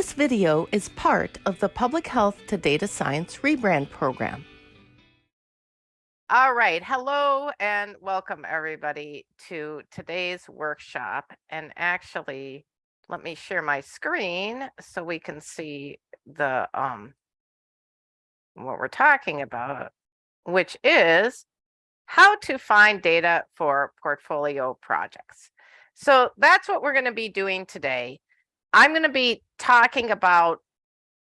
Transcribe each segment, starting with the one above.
This video is part of the Public Health to Data Science rebrand program. All right. Hello and welcome everybody to today's workshop. And actually, let me share my screen so we can see the um what we're talking about, which is how to find data for portfolio projects. So that's what we're going to be doing today. I'm going to be talking about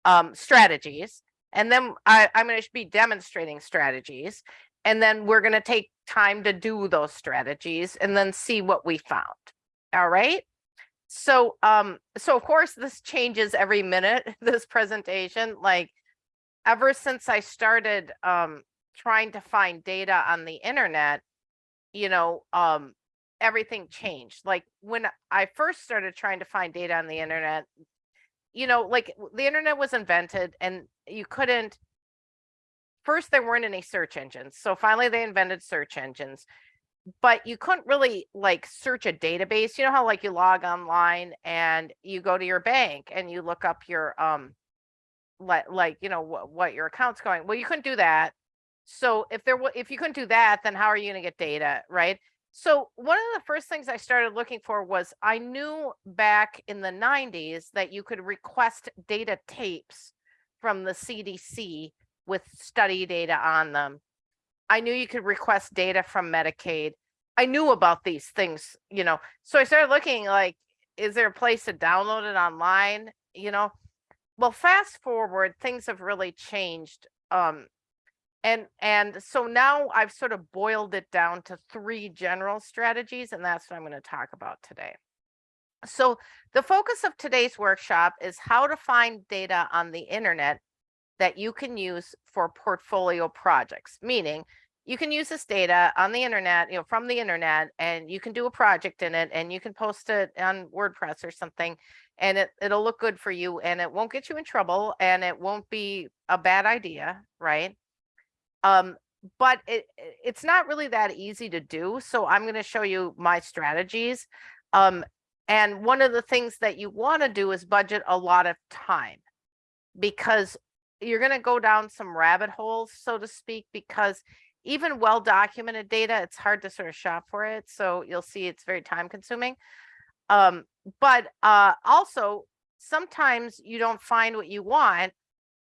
um, strategies, and then I, I'm going to be demonstrating strategies, and then we're going to take time to do those strategies and then see what we found. All right. So, um, so of course this changes every minute, this presentation, like ever since I started, um, trying to find data on the internet, you know, um, everything changed. Like when I first started trying to find data on the internet, you know, like the internet was invented and you couldn't, first there weren't any search engines. So finally they invented search engines, but you couldn't really like search a database. You know how like you log online and you go to your bank and you look up your, um, like, like, you know, what, what your account's going. Well, you couldn't do that. So if there was, if you couldn't do that, then how are you going to get data, right? So one of the first things I started looking for was I knew back in the 90s that you could request data tapes from the CDC with study data on them. I knew you could request data from Medicaid. I knew about these things, you know. So I started looking like, is there a place to download it online? You know, well, fast forward, things have really changed. Um, and and so now I've sort of boiled it down to three general strategies, and that's what I'm going to talk about today. So the focus of today's workshop is how to find data on the internet that you can use for portfolio projects, meaning you can use this data on the internet, you know, from the internet, and you can do a project in it and you can post it on WordPress or something, and it, it'll look good for you and it won't get you in trouble and it won't be a bad idea, right? Um, but it it's not really that easy to do. So I'm going to show you my strategies. Um, and one of the things that you want to do is budget a lot of time because you're going to go down some rabbit holes, so to speak, because even well documented data, it's hard to sort of shop for it. So you'll see it's very time consuming. Um, but uh, also sometimes you don't find what you want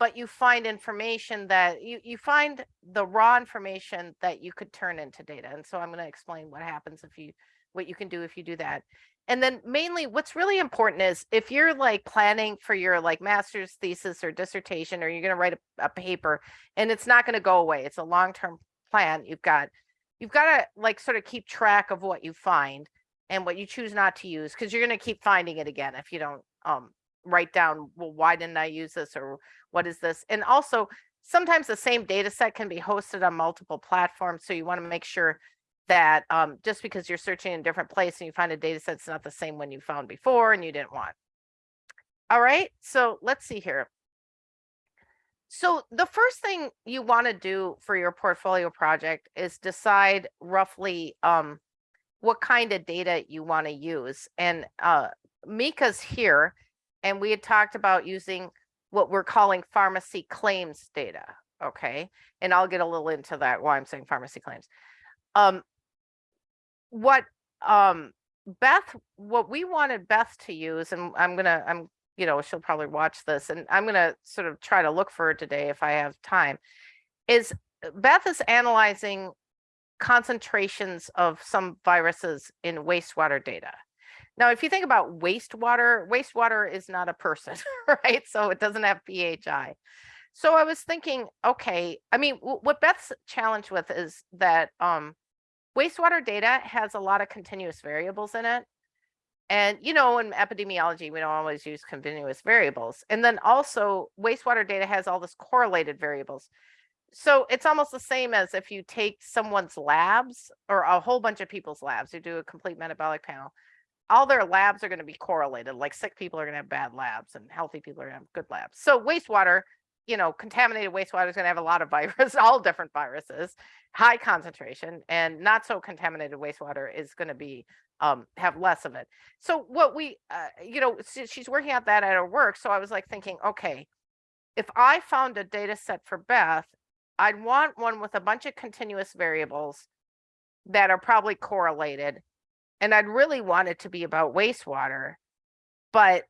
but you find information that you, you find the raw information that you could turn into data. And so I'm going to explain what happens if you, what you can do if you do that. And then mainly what's really important is if you're like planning for your like master's thesis or dissertation, or you're going to write a, a paper and it's not going to go away. It's a long-term plan. You've got, you've got to like sort of keep track of what you find and what you choose not to use because you're going to keep finding it again if you don't um, write down, well, why didn't I use this or what is this? And also sometimes the same data set can be hosted on multiple platforms. So you want to make sure that um, just because you're searching in a different place and you find a data set, it's not the same one you found before and you didn't want. All right, so let's see here. So the first thing you want to do for your portfolio project is decide roughly um, what kind of data you want to use. And uh, Mika's here and we had talked about using what we're calling pharmacy claims data. Okay. And I'll get a little into that why I'm saying pharmacy claims. Um, what um, Beth, what we wanted Beth to use, and I'm gonna, I'm, you know, she'll probably watch this, and I'm gonna sort of try to look for her today if I have time, is Beth is analyzing concentrations of some viruses in wastewater data. Now, if you think about wastewater, wastewater is not a person, right? So it doesn't have PHI. So I was thinking, okay, I mean, what Beth's challenge with is that um, wastewater data has a lot of continuous variables in it. And, you know, in epidemiology, we don't always use continuous variables. And then also wastewater data has all this correlated variables. So it's almost the same as if you take someone's labs or a whole bunch of people's labs, you do a complete metabolic panel all their labs are going to be correlated. Like sick people are going to have bad labs and healthy people are going to have good labs. So wastewater, you know, contaminated wastewater is going to have a lot of viruses, all different viruses, high concentration, and not so contaminated wastewater is going to be um, have less of it. So what we, uh, you know, she's working out that at her work. So I was like thinking, okay, if I found a data set for Beth, I'd want one with a bunch of continuous variables that are probably correlated. And I'd really want it to be about wastewater. But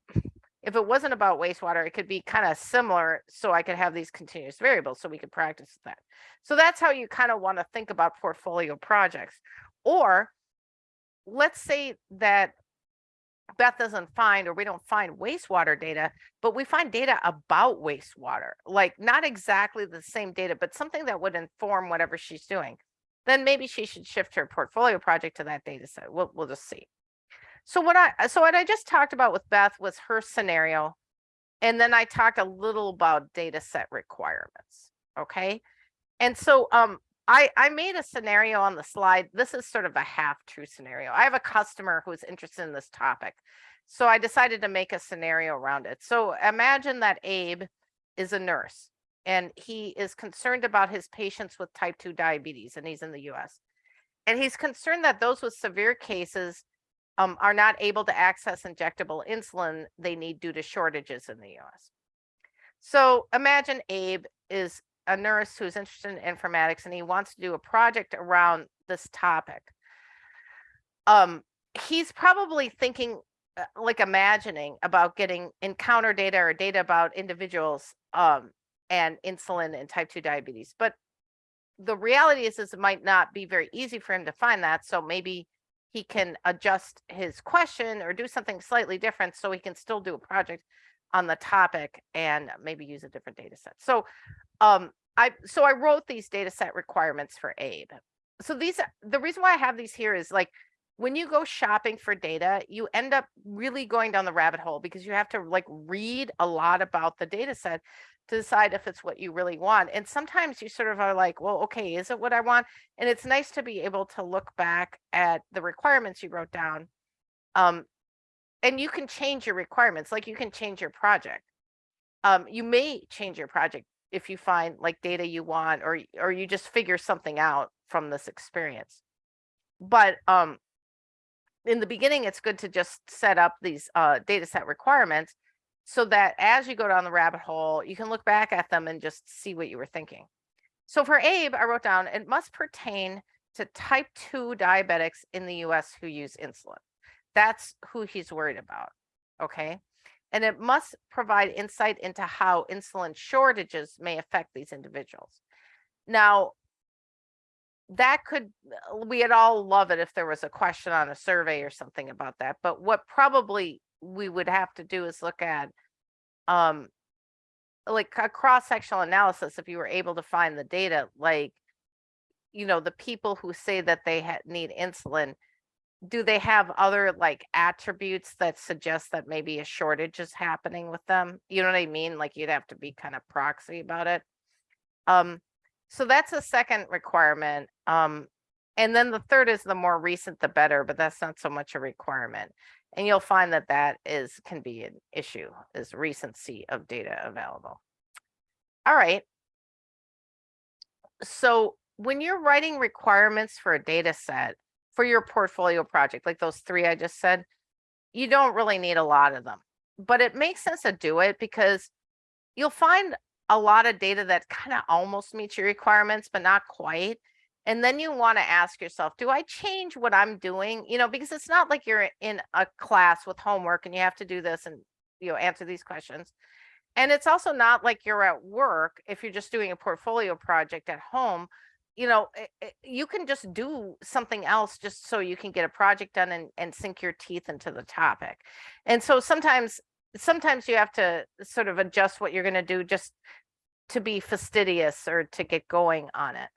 if it wasn't about wastewater, it could be kind of similar. So I could have these continuous variables so we could practice that. So that's how you kind of want to think about portfolio projects. Or let's say that Beth doesn't find or we don't find wastewater data, but we find data about wastewater, like not exactly the same data, but something that would inform whatever she's doing. Then maybe she should shift her portfolio project to that data set. We'll, we'll just see. So what I, so what I just talked about with Beth was her scenario. And then I talked a little about data set requirements. Okay. And so um, I, I made a scenario on the slide. This is sort of a half true scenario. I have a customer who's interested in this topic. So I decided to make a scenario around it. So imagine that Abe is a nurse and he is concerned about his patients with type 2 diabetes and he's in the US. And he's concerned that those with severe cases um, are not able to access injectable insulin they need due to shortages in the US. So imagine Abe is a nurse who's interested in informatics and he wants to do a project around this topic. Um, he's probably thinking uh, like imagining about getting encounter data or data about individuals um, and insulin and type 2 diabetes. But the reality is, is it might not be very easy for him to find that. So maybe he can adjust his question or do something slightly different so he can still do a project on the topic and maybe use a different data set. So um, I so I wrote these data set requirements for Abe. So these the reason why I have these here is like when you go shopping for data, you end up really going down the rabbit hole because you have to like read a lot about the data set to decide if it's what you really want. And sometimes you sort of are like, well, okay, is it what I want? And it's nice to be able to look back at the requirements you wrote down. Um, and you can change your requirements, like you can change your project. Um, you may change your project if you find like data you want or or you just figure something out from this experience. But um, in the beginning, it's good to just set up these uh, data set requirements so that as you go down the rabbit hole, you can look back at them and just see what you were thinking. So for Abe, I wrote down, it must pertain to type 2 diabetics in the US who use insulin. That's who he's worried about. Okay. And it must provide insight into how insulin shortages may affect these individuals. Now, that could, we'd all love it if there was a question on a survey or something about that. But what probably we would have to do is look at um like a cross-sectional analysis if you were able to find the data like you know the people who say that they need insulin do they have other like attributes that suggest that maybe a shortage is happening with them you know what i mean like you'd have to be kind of proxy about it um so that's a second requirement um and then the third is the more recent the better but that's not so much a requirement and you'll find that that is can be an issue is recency of data available. All right. So when you're writing requirements for a data set for your portfolio project, like those three I just said, you don't really need a lot of them, but it makes sense to do it because you'll find a lot of data that kind of almost meets your requirements, but not quite. And then you want to ask yourself, do I change what I'm doing? You know, because it's not like you're in a class with homework and you have to do this and, you know, answer these questions. And it's also not like you're at work if you're just doing a portfolio project at home. You know, it, it, you can just do something else just so you can get a project done and, and sink your teeth into the topic. And so sometimes, sometimes you have to sort of adjust what you're going to do just to be fastidious or to get going on it.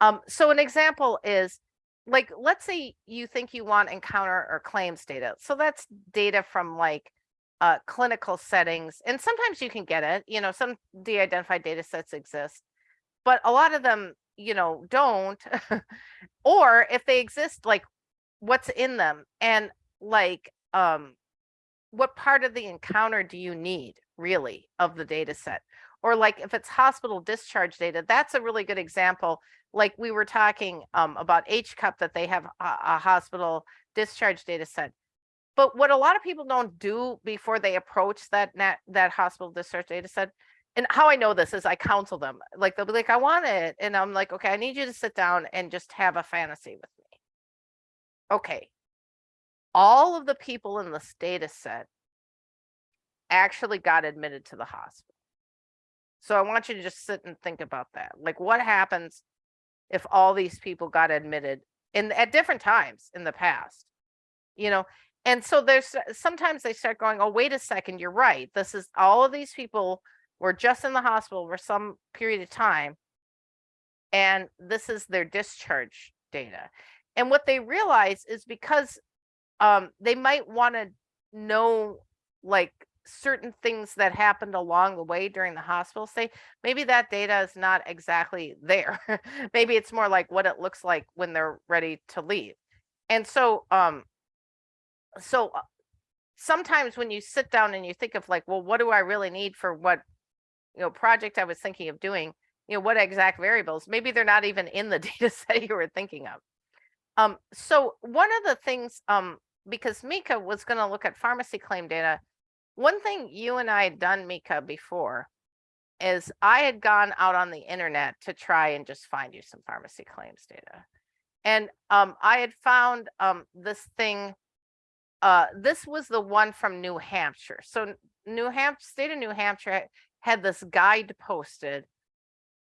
Um, so an example is like, let's say you think you want encounter or claims data. So that's data from like uh, clinical settings. And sometimes you can get it, you know, some de-identified data sets exist, but a lot of them, you know, don't. or if they exist, like what's in them and like, um, what part of the encounter do you need, really of the data set. Or like if it's hospital discharge data, that's a really good example. Like we were talking um, about HCUP that they have a, a hospital discharge data set. But what a lot of people don't do before they approach that net, that hospital discharge data set, and how I know this is I counsel them. Like they'll be like, I want it. And I'm like, okay, I need you to sit down and just have a fantasy with me. Okay. All of the people in this data set actually got admitted to the hospital. So I want you to just sit and think about that. Like what happens if all these people got admitted in at different times in the past? You know, and so there's sometimes they start going, oh, wait a second, you're right. This is all of these people were just in the hospital for some period of time. And this is their discharge data. And what they realize is because um, they might want to know like certain things that happened along the way during the hospital stay, maybe that data is not exactly there. maybe it's more like what it looks like when they're ready to leave. And so, um, so uh, sometimes when you sit down and you think of like, well, what do I really need for what, you know, project I was thinking of doing, you know, what exact variables, maybe they're not even in the data set you were thinking of. Um, so one of the things, um, because Mika was going to look at pharmacy claim data, one thing you and I had done, Mika, before is I had gone out on the internet to try and just find you some pharmacy claims data. And um, I had found um, this thing. Uh, this was the one from New Hampshire. So New Hampshire, state of New Hampshire had this guide posted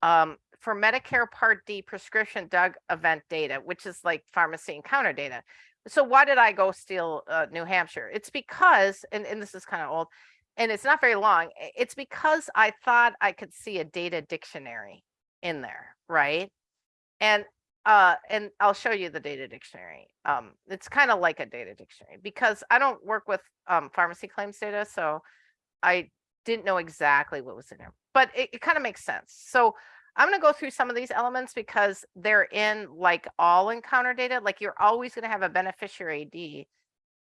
um, for Medicare Part D prescription drug event data, which is like pharmacy encounter data so why did I go steal uh, New Hampshire? It's because, and, and this is kind of old, and it's not very long. It's because I thought I could see a data dictionary in there, right? And uh, and I'll show you the data dictionary. Um, it's kind of like a data dictionary because I don't work with um, pharmacy claims data, so I didn't know exactly what was in there, but it, it kind of makes sense. So I'm going to go through some of these elements because they're in like all encounter data. Like you're always going to have a beneficiary ID.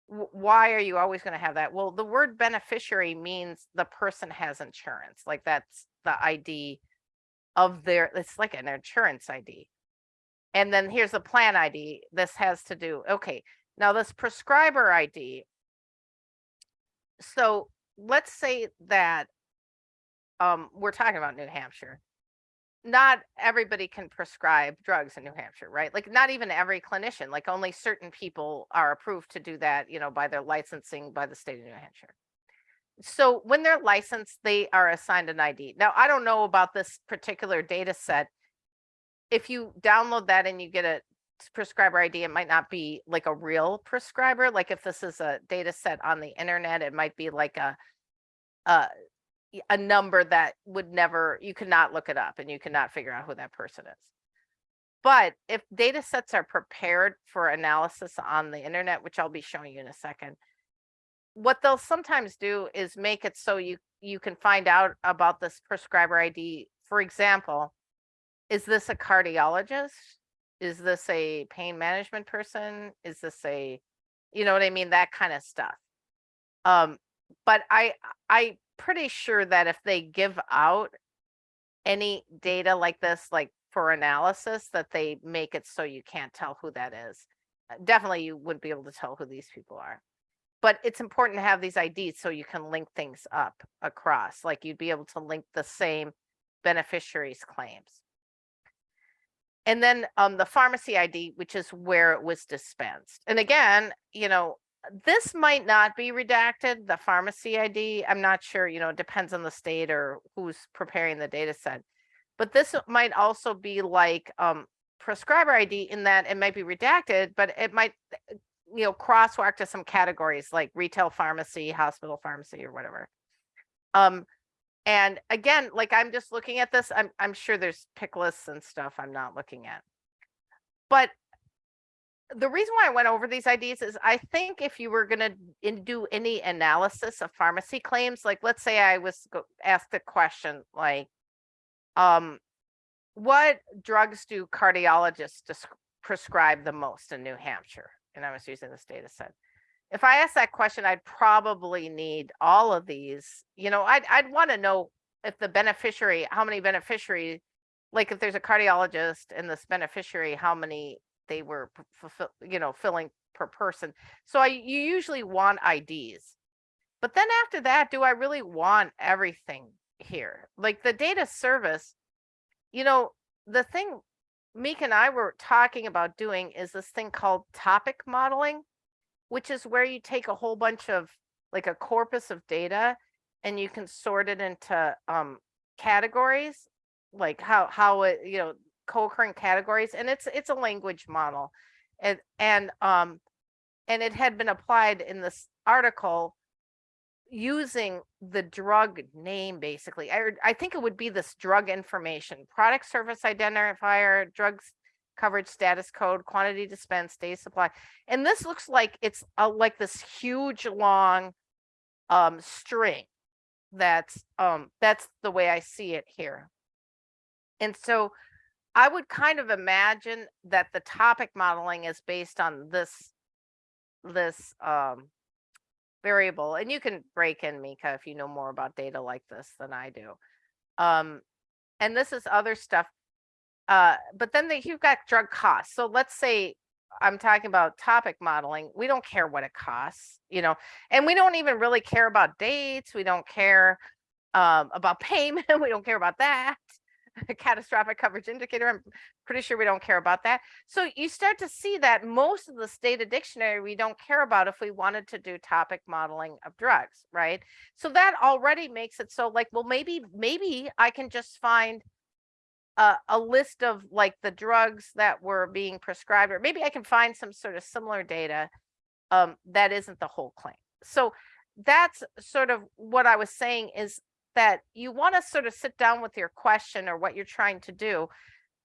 Why are you always going to have that? Well, the word beneficiary means the person has insurance. Like that's the ID of their, it's like an insurance ID. And then here's the plan ID. This has to do, okay. Now this prescriber ID. So let's say that um, we're talking about New Hampshire not everybody can prescribe drugs in New Hampshire, right? Like not even every clinician, like only certain people are approved to do that, you know, by their licensing by the state of New Hampshire. So when they're licensed, they are assigned an ID. Now, I don't know about this particular data set. If you download that and you get a prescriber ID, it might not be like a real prescriber. Like if this is a data set on the internet, it might be like a, a a number that would never, you could not look it up and you cannot figure out who that person is. But if data sets are prepared for analysis on the internet, which I'll be showing you in a second, what they'll sometimes do is make it so you you can find out about this prescriber ID. For example, is this a cardiologist? Is this a pain management person? Is this a, you know what I mean? That kind of stuff. Um, but I I pretty sure that if they give out any data like this, like for analysis, that they make it so you can't tell who that is. Uh, definitely you wouldn't be able to tell who these people are. But it's important to have these IDs so you can link things up across, like you'd be able to link the same beneficiaries claims. And then um, the pharmacy ID, which is where it was dispensed. And again, you know, this might not be redacted, the pharmacy ID. I'm not sure, you know, it depends on the state or who's preparing the data set. But this might also be like um, prescriber ID in that it might be redacted, but it might, eh, you know, crosswalk to some categories like retail pharmacy, hospital pharmacy, or whatever. Um, and again, like I'm just looking at this, I'm I'm sure there's pick lists and stuff I'm not looking at. But the reason why I went over these ideas is I think if you were going to do any analysis of pharmacy claims, like let's say I was asked a question like, um, what drugs do cardiologists prescribe the most in New Hampshire? And I was using this data set. if I ask that question, I'd probably need all of these. You know, I'd I'd want to know if the beneficiary, how many beneficiary, like if there's a cardiologist and this beneficiary, how many they were fulfill, you know, filling per person. So I you usually want IDs. But then after that, do I really want everything here? Like the data service, you know, the thing Mika and I were talking about doing is this thing called topic modeling, which is where you take a whole bunch of like a corpus of data and you can sort it into um categories, like how how it, you know, co-occurring categories and it's it's a language model. And and um and it had been applied in this article using the drug name basically. I I think it would be this drug information, product service identifier, drugs coverage status code, quantity dispensed, day supply. And this looks like it's a, like this huge long um string. That's um that's the way I see it here. And so I would kind of imagine that the topic modeling is based on this this um variable and you can break in Mika if you know more about data like this than I do. Um, and this is other stuff. Uh, but then they, you've got drug costs. So let's say I'm talking about topic modeling. We don't care what it costs, you know, and we don't even really care about dates. We don't care um, about payment. we don't care about that. catastrophic coverage indicator. I'm pretty sure we don't care about that. So you start to see that most of the data dictionary we don't care about if we wanted to do topic modeling of drugs, right? So that already makes it so like, well, maybe, maybe I can just find a, a list of like the drugs that were being prescribed, or maybe I can find some sort of similar data um, that isn't the whole claim. So that's sort of what I was saying is that you want to sort of sit down with your question or what you're trying to do.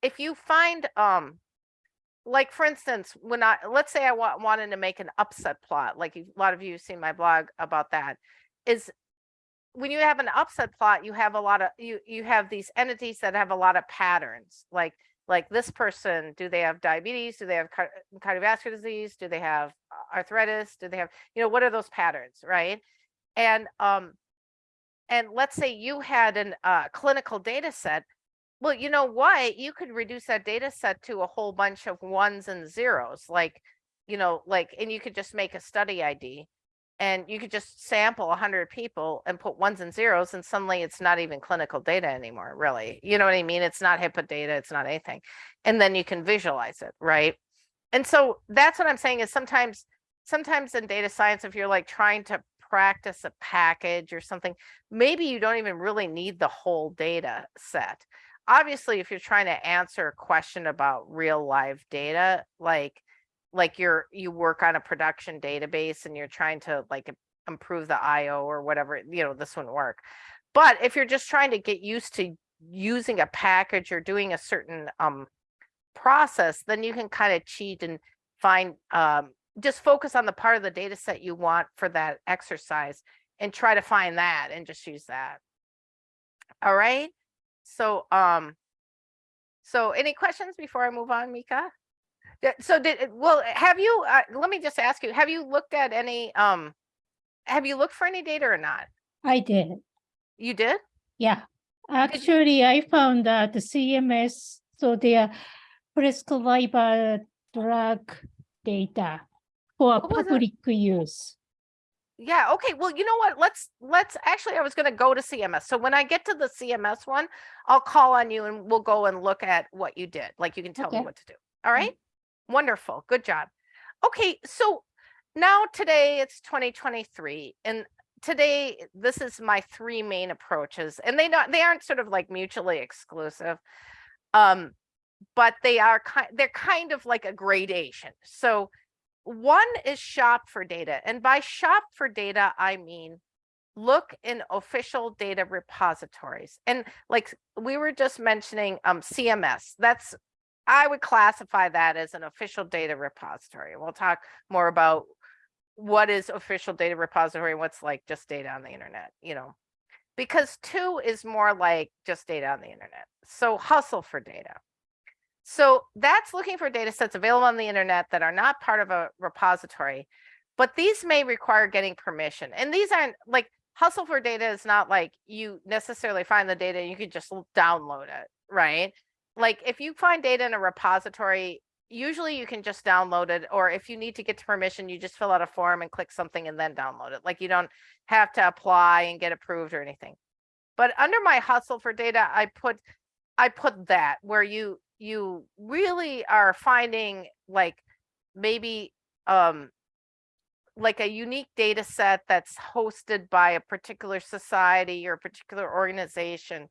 If you find, um, like for instance, when I, let's say I wa- wanted to make an upset plot, like a lot of you have seen my blog about that, is when you have an upset plot, you have a lot of, you, you have these entities that have a lot of patterns, like, like this person, do they have diabetes? Do they have car- cardiovascular disease? Do they have arthritis? Do they have, you know, what are those patterns, right? And, um, and let's say you had an uh, clinical data set well you know what? You could reduce that data set to a whole bunch of ones and zeros like you know like and you could just make a study id and you could just sample 100 people and put ones and zeros and suddenly it's not even clinical data anymore really. You know what i mean? It's not HIPAA data it's not anything. And then you can visualize it right? And so that's what i'm saying is sometimes sometimes in data science if you're like trying to practice a package or something, maybe you don't even really need the whole data set. Obviously, if you're trying to answer a question about real live data, like like you're you work on a production database and you're trying to like improve the IO or whatever, you know, this wouldn't work. But if you're just trying to get used to using a package or doing a certain um process, then you can kind of cheat and find um just focus on the part of the data set you want for that exercise and try to find that and just use that. All right. So, um, so any questions before I move on, Mika? So did, well, have you, uh, let me just ask you, have you looked at any, um, have you looked for any data or not? I did. You did? Yeah. Actually, I found that the CMS, so their prescriber drug data for public use. Yeah, okay. Well, you know what? Let's let's actually I was going to go to CMS. So when I get to the CMS one, I'll call on you and we'll go and look at what you did. Like you can tell me what to do. All right? Wonderful. Good job. Okay, so now today it's 2023 and today this is my three main approaches and they not they aren't sort of like mutually exclusive. Um but they are kind they're kind of like a gradation. So one is shop for data. And by shop for data, I mean look in official data repositories. And like we were just mentioning um, CMS, that's, I would classify that as an official data repository. We'll talk more about what is official data repository what's like just data on the internet, you know. Because two is more like just data on the internet. So hustle for data. So that's looking for data sets available on the internet that are not part of a repository. But these may require getting permission and these aren't like hustle for data is not like you necessarily find the data, and you could just download it, right? Like if you find data in a repository, usually you can just download it, or if you need to get to permission, you just fill out a form and click something and then download it. Like you don't have to apply and get approved or anything. But under my hustle for data, I put, I put that where you, you really are finding like maybe, um, like a unique data set that's hosted by a particular society or a particular organization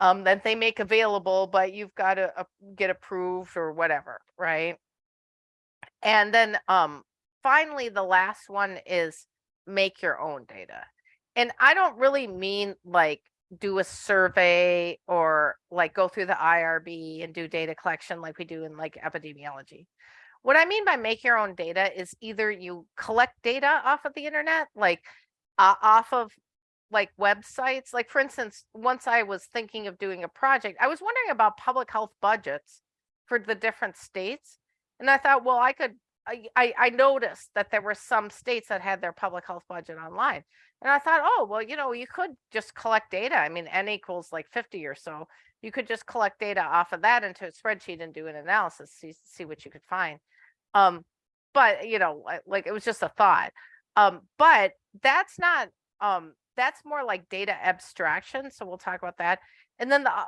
um, that they make available, but you've got to uh, get approved or whatever, right? And then um, finally, the last one is make your own data. And I don't really mean like do a survey or like go through the IRB and do data collection like we do in like epidemiology. What I mean by make your own data is either you collect data off of the internet, like uh, off of like websites. Like for instance, once I was thinking of doing a project, I was wondering about public health budgets for the different states. And I thought, well, I could, I, I, noticed that there were some states that had their public health budget online. And I thought, oh, well, you know, you could just collect data. I mean, N equals like 50 or so. You could just collect data off of that into a spreadsheet and do an analysis, see, see what you could find. Um, but you know, like, like it was just a thought. Um, but that's not, um, that's more like data abstraction. So we'll talk about that. And then the, uh,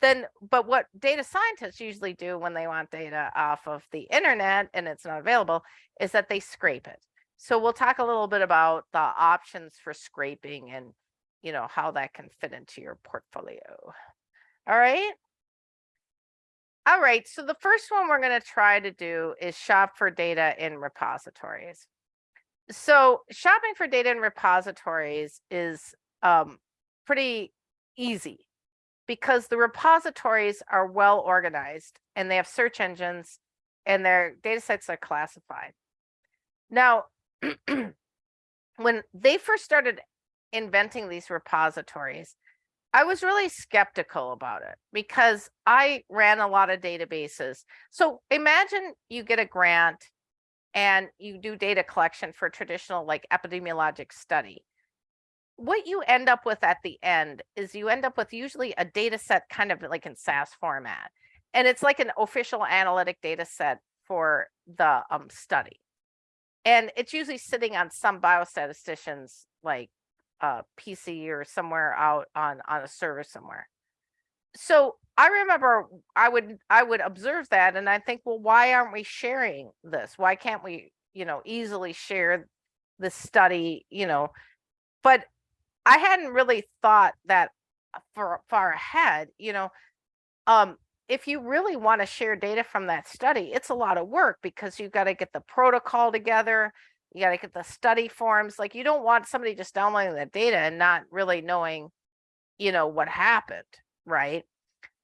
then, but what data scientists usually do when they want data off of the internet and it's not available is that they scrape it. So we'll talk a little bit about the options for scraping and, you know, how that can fit into your portfolio. All right. All right, so the first one we're going to try to do is shop for data in repositories. So shopping for data in repositories is um, pretty easy because the repositories are well organized and they have search engines and their data sets are classified. Now, when they first started inventing these repositories, I was really skeptical about it because I ran a lot of databases. So imagine you get a grant and you do data collection for traditional like epidemiologic study. What you end up with at the end is you end up with usually a data set kind of like in SAS format. And it's like an official analytic data set for the um, study. And it's usually sitting on some biostatistician's like uh, PC or somewhere out on on a server somewhere. So I remember I would I would observe that and I think, well, why aren't we sharing this? Why can't we, you know, easily share the study, you know? But I hadn't really thought that far far ahead, you know. Um, if you really want to share data from that study, it's a lot of work because you've got to get the protocol together you got to get the study forms. Like you don't want somebody just downloading the data and not really knowing, you know, what happened, right?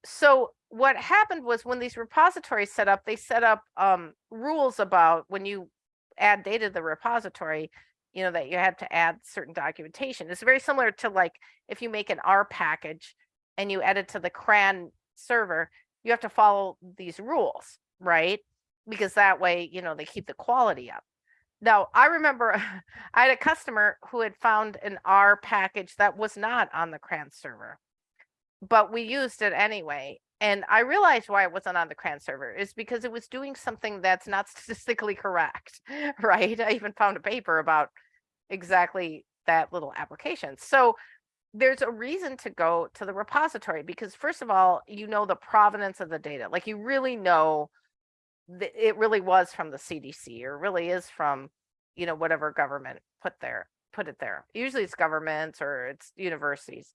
So what happened was when these repositories set up, they set up um, rules about when you add data to the repository, you know, that you had to add certain documentation. It's very similar to like if you make an R package and you add it to the CRAN server, you have to follow these rules, right? Because that way, you know, they keep the quality up. Now, I remember I had a customer who had found an R package that was not on the CRAN server, but we used it anyway. And I realized why it wasn't on the CRAN server is because it was doing something that's not statistically correct, right? I even found a paper about exactly that little application. So there's a reason to go to the repository because first of all, you know the provenance of the data. Like you really know th- it really was from the CDC or really is from, you know, whatever government put there, put it there. Usually it's governments or it's universities.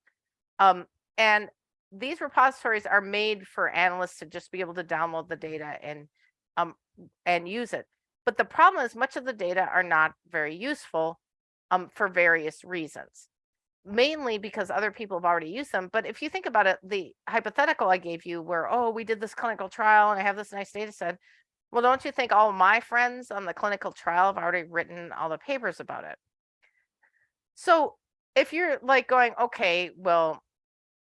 Um, and these repositories are made for analysts to just be able to download the data and um and use it. But the problem is much of the data are not very useful um for various reasons. Mainly because other people have already used them. But if you think about it, the hypothetical I gave you where, oh, we did this clinical trial and I have this nice data set. Well, don't you think all my friends on the clinical trial have already written all the papers about it? So if you're like going, okay, well,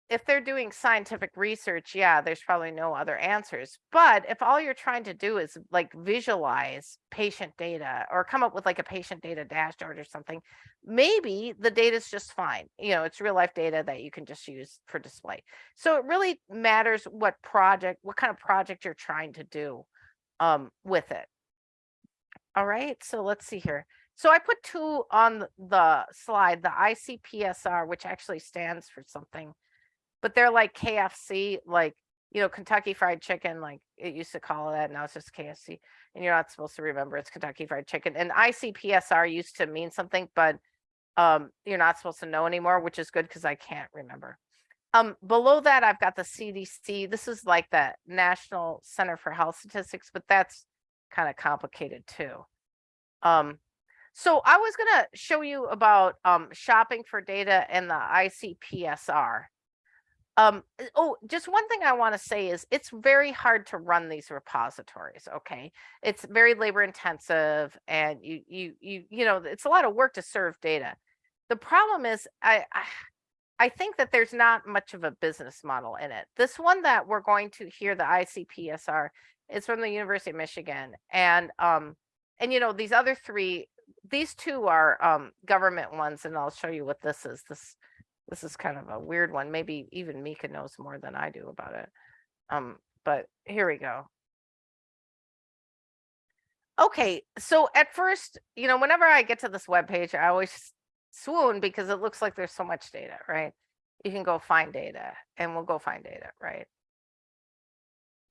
if they're doing scientific research, yeah, there's probably no other answers. But if all you're trying to do is like visualize patient data or come up with like a patient data dashboard or something, maybe the data is just fine. You know, it's real life data that you can just use for display. So it really matters what project, what kind of project you're trying to do um, with it. All right, so let's see here. So I put two on the slide, the ICPSR, which actually stands for something but they're like KFC, like, you know, Kentucky Fried Chicken, like it used to call that. Now it's just KFC. And you're not supposed to remember it's Kentucky Fried Chicken. And ICPSR used to mean something, but um, you're not supposed to know anymore, which is good because I can't remember. Um, below that, I've got the CDC. This is like the National Center for Health Statistics, but that's kind of complicated too. Um, so I was going to show you about um, shopping for data and the ICPSR. Um, uh, oh, just one thing I want to say is it's very hard to run these repositories. Okay. It's very labor intensive and you, you, you, you know, it's a lot of work to serve data. The problem is I, I, I think that there's not much of a business model in it. This one that we're going to hear the ICPSR is from the University of Michigan. And, um, and you know, these other three, these two are um, government ones, and I'll show you what this is. This this is kind of a weird one. Maybe even Mika knows more than I do about it. Um, but here we go. Okay, so at first, you know, whenever I get to this web page, I always swoon because it looks like there's so much data, right? You can go find data and we'll go find data, right?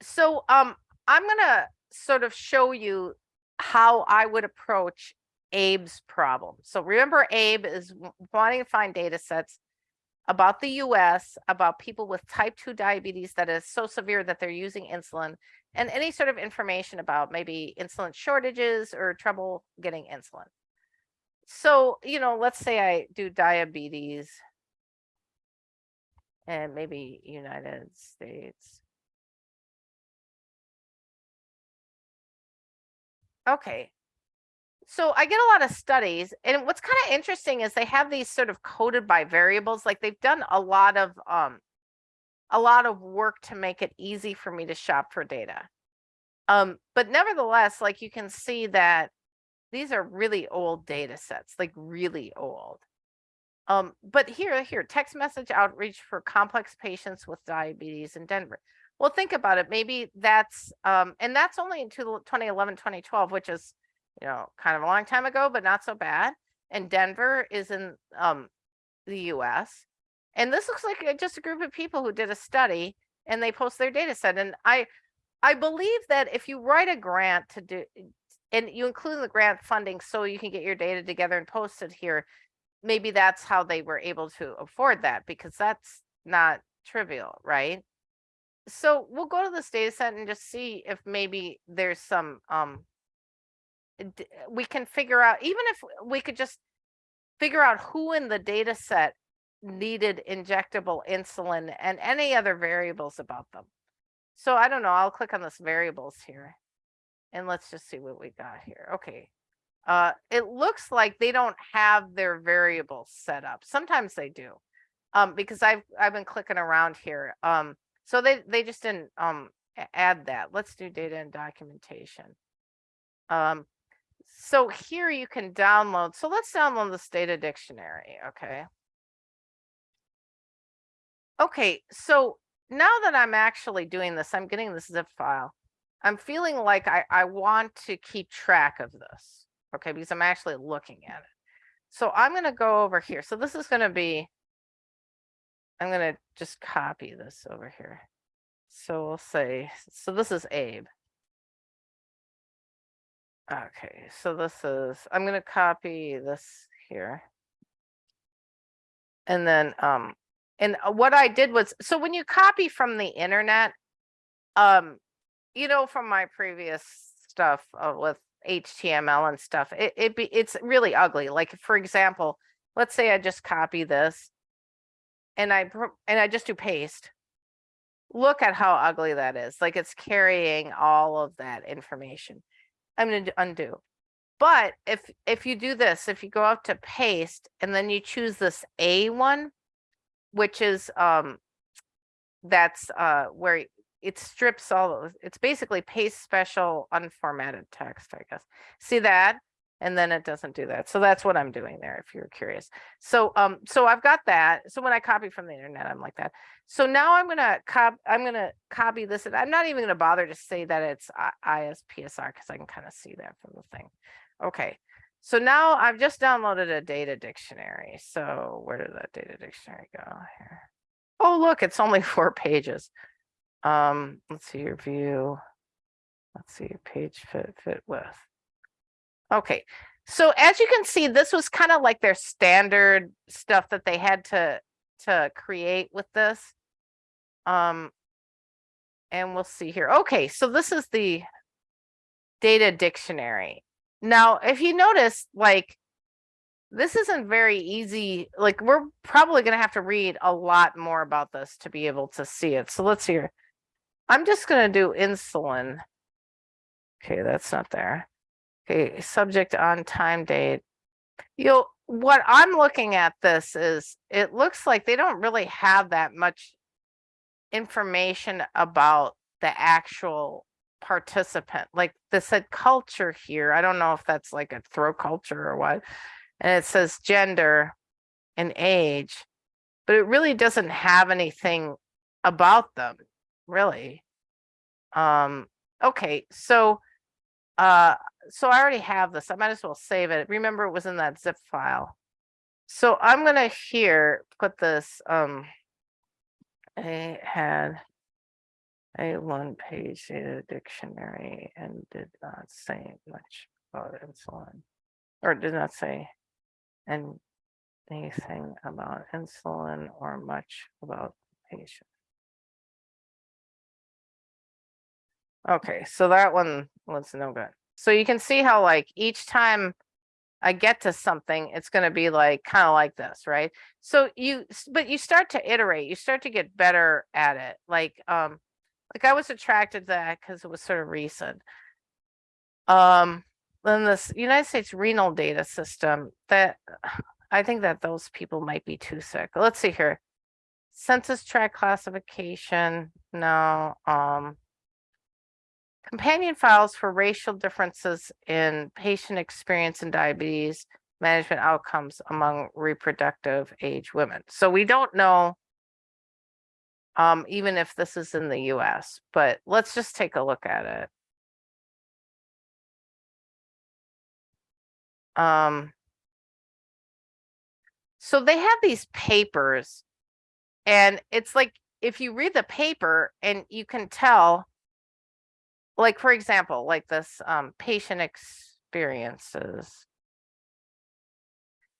So um, I'm gonna sort of show you how I would approach Abe's problem. So remember Abe is wanting to find data sets about the US, about people with type 2 diabetes that is so severe that they're using insulin, and any sort of information about maybe insulin shortages or trouble getting insulin. So, you know, let's say I do diabetes and maybe United States. Okay, so I get a lot of studies and what's kind of interesting is they have these sort of coded by variables. Like they've done a lot of um a lot of work to make it easy for me to shop for data. Um, but nevertheless, like you can see that these are really old data sets, like really old. Um, but here, here, text message outreach for complex patients with diabetes in Denver. Well, think about it. Maybe that's, um, and that's only in 2011, 2012, which is you know, kind of a long time ago, but not so bad. And Denver is in um, the US. And this looks like just a group of people who did a study and they post their data set. And I, I believe that if you write a grant to do, and you include the grant funding so you can get your data together and post it here, maybe that's how they were able to afford that because that's not trivial, right? So we'll go to this data set and just see if maybe there's some um, we can figure out, even if we could just figure out who in the data set needed injectable insulin and any other variables about them. So I don't know, I'll click on this variables here and let's just see what we got here. Okay. Uh, it looks like they don't have their variables set up. Sometimes they do. Um, because I've I've been clicking around here. Um, so they they just didn't um add that. Let's do data and documentation. Um, so here you can download. So let's download this data dictionary. Okay. Okay. So now that I'm actually doing this, I'm getting this zip file. I'm feeling like I, I want to keep track of this. Okay. Because I'm actually looking at it. So I'm going to go over here. So this is going to be, I'm going to just copy this over here. So we'll say, so this is Abe. Okay, so this is, I'm gonna copy this here. And then, um, and uh, what I did was, so when you copy from the internet, um, you know, from my previous stuff uh, with HTML and stuff, it, it be, it's really ugly. Like, for example, let's say I just copy this and I, and I just do paste. Look at how ugly that is. Like it's carrying all of that information. I'm going to undo. But if if you do this, if you go up to paste and then you choose this A one, which is um that's uh where it strips all of, it's basically paste special unformatted text, I guess. See that? And then it doesn't do that. So that's what I'm doing there, if you're curious. So um, so I've got that. So when I copy from the internet, I'm like that. So now I'm gonna cop, I'm gonna copy this, and I'm not even gonna bother to say that it's ICPSR because I can kind of see that from the thing. Okay, so now I've just downloaded a data dictionary. So where did that data dictionary go here? Oh, look, it's only four pages. Um, let's see your view. Let's see your page fit fit width. Okay, so as you can see, this was kind of like their standard stuff that they had to to create with this. Um, and we'll see here. Okay, so this is the data dictionary. Now, if you notice, like, this isn't very easy. Like, we're probably going to have to read a lot more about this to be able to see it. So let's see here. I'm just going to do insulin. Okay, that's not there. Okay, subject on time date. You'll, what I'm looking at this is, it looks like they don't really have that much information about the actual participant. Like this said culture here. I don't know if that's like a throw culture or what. And it says gender and age, but it really doesn't have anything about them, really. Um, okay, so uh so I already have this. I might as well save it. Remember it was in that zip file. So I'm gonna here put this um I had a one page data dictionary and did not say much about insulin. Or did not say and anything about insulin or much about the patient. Okay, so that one was no good. So you can see how like each time I get to something, it's going to be like kind of like this, right? So you, but you start to iterate, you start to get better at it. Like, um, like I was attracted to that because it was sort of recent. Um, then this United States renal data system that I think that those people might be too sick. Let's see here. Census tract classification, no, um, companion files for racial differences in patient experience in diabetes management outcomes among reproductive age women. So we don't know um, even if this is in the US, but let's just take a look at it. Um, so they have these papers and it's like if you read the paper and you can tell like for example like this um, patient experiences.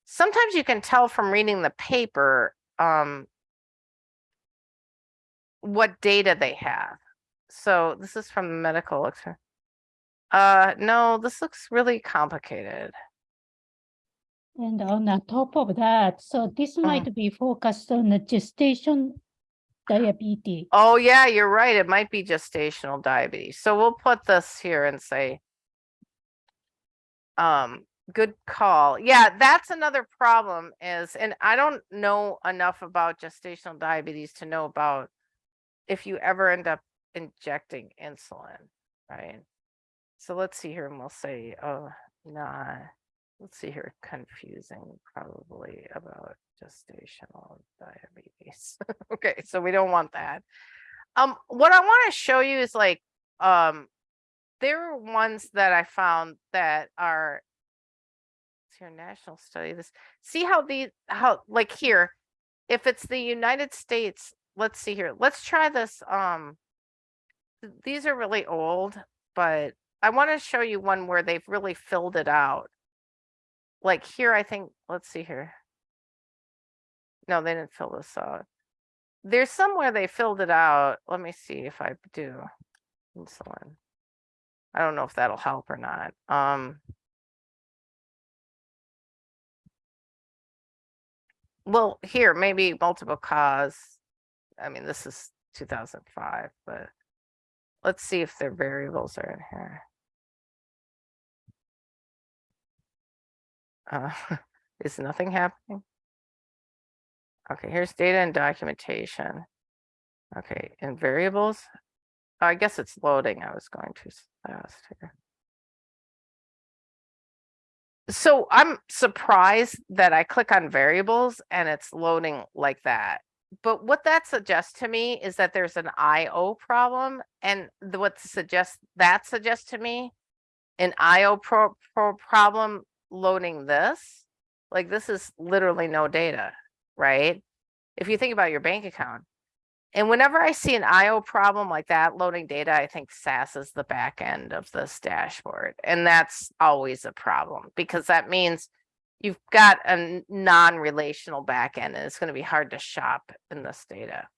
Sometimes you can tell from reading the paper um, what data they have. So this is from the medical exper- uh no this looks really complicated. And on the top of that, so this might be focused on the gestation diabetes. Oh, yeah, you're right. It might be gestational diabetes. So we'll put this here and say, um, good call. Yeah, that's another problem is, and I don't know enough about gestational diabetes to know about if you ever end up injecting insulin, right? So let's see here and we'll say, oh, nah, let's see here, confusing probably about gestational diabetes. Okay, so we don't want that. Um, what I want to show you is like, um, there are ones that I found that are your national study. This see how the how like here, if it's the United States, let's see here. Let's try this. Um, these are really old, but I want to show you one where they've really filled it out. Like here, I think, let's see here. No, they didn't fill this out. There's somewhere they filled it out. Let me see if I do insulin. I don't know if that'll help or not. Um. Well, here, maybe multiple cause. I mean, this is two thousand five, but let's see if their variables are in here. Uh, is nothing happening? Okay, here's data and documentation. Okay, and variables. I guess it's loading. I was going too fast here. So I'm surprised that I click on variables and it's loading like that. But what that suggests to me is that there's an IO problem and what suggests that suggests to me an IO pro, pro problem loading this. Like this is literally no data, right? If you think about your bank account. And whenever I see an IO problem like that loading data, I think SAS is the back end of this dashboard. And that's always a problem because that means you've got a non-relational back end and it's going to be hard to shop in this data.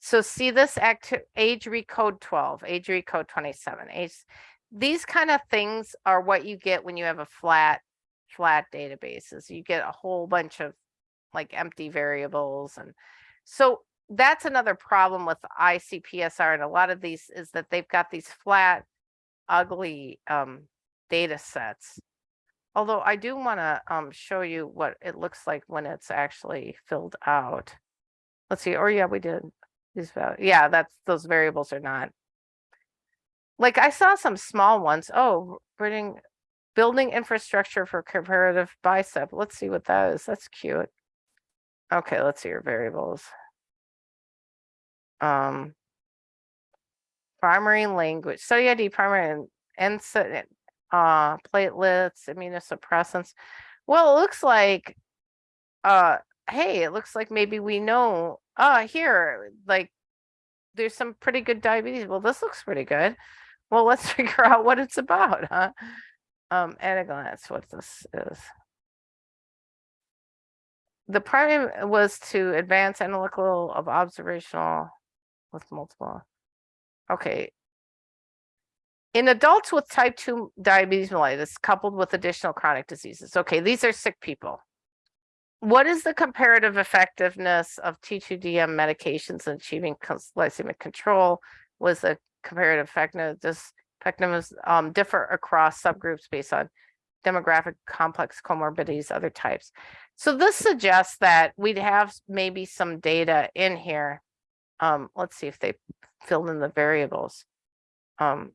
So see this act age recode 12, age recode 27, age these kind of things are what you get when you have a flat flat databases. You get a whole bunch of like empty variables and so that's another problem with ICPSR and a lot of these is that they've got these flat, ugly um, data sets. Although I do want to um, show you what it looks like when it's actually filled out. Let's see. Or yeah, we did these. val- Yeah, that's those variables are not. Like I saw some small ones. Oh, building building infrastructure for comparative bicep. Let's see what that is. That's cute. Okay, let's see your variables. Um primary language study id primary and and uh platelets immunosuppressants. Well it looks like uh hey it looks like maybe we know uh here like there's some pretty good diabetes. Well this looks pretty good. Well let's figure out what it's about huh? Um at a glance what this is the primary was to advance analytical of observational with multiple. Okay. In adults with type 2 diabetes mellitus coupled with additional chronic diseases. Okay, these are sick people. What is the comparative effectiveness of T2DM medications in achieving glycemic control? Was the comparative effectiveness effectiveness um, differ across subgroups based on demographic complex comorbidities, other types? So this suggests that we'd have maybe some data in here um, let's see if they filled in the variables. Um,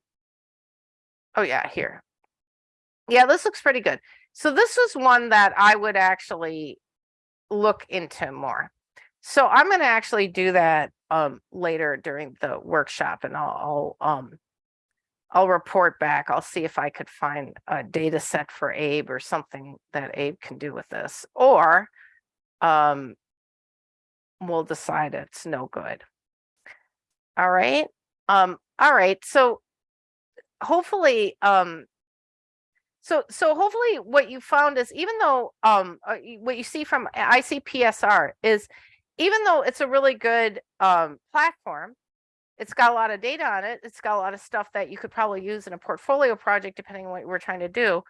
oh yeah, here. Yeah, this looks pretty good. So this was one that I would actually look into more. So I'm going to actually do that um, later during the workshop and I'll, I'll um, I'll report back. I'll see if I could find a data set for Abe or something that Abe can do with this, or um, we'll decide it's no good. All right. Um, all right. So hopefully, um, so so hopefully what you found is even though um uh, what you see from ICPSR is even though it's a really good um platform, it's got a lot of data on it. It's got a lot of stuff that you could probably use in a portfolio project depending on what we're trying to do.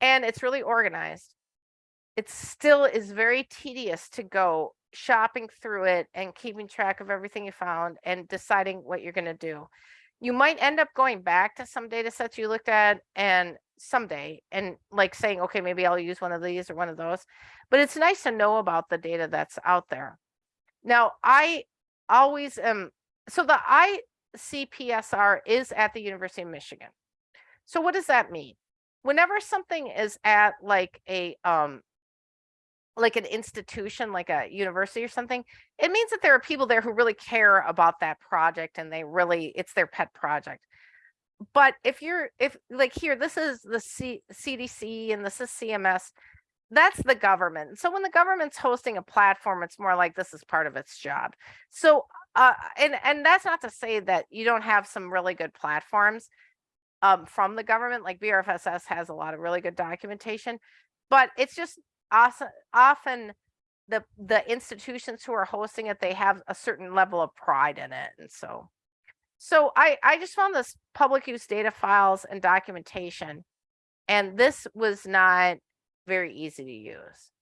And it's really organized. It still is very tedious to go shopping through it and keeping track of everything you found and deciding what you're going to do. You might end up going back to some data sets you looked at and someday and like saying, okay, maybe I'll use one of these or one of those. But it's nice to know about the data that's out there. Now, I always am so the ICPSR is at the University of Michigan. So what does that mean? Whenever something is at like a um like an institution like a university or something it means that there are people there who really care about that project and they really it's their pet project but if you're if like here this is the C, cdc and this is cms that's the government so when the government's hosting a platform it's more like this is part of its job so uh and and that's not to say that you don't have some really good platforms um from the government like brfss has a lot of really good documentation but it's just often often the the institutions who are hosting it they have a certain level of pride in it and so. So i i just found this public use data files and documentation and this was not very easy to use.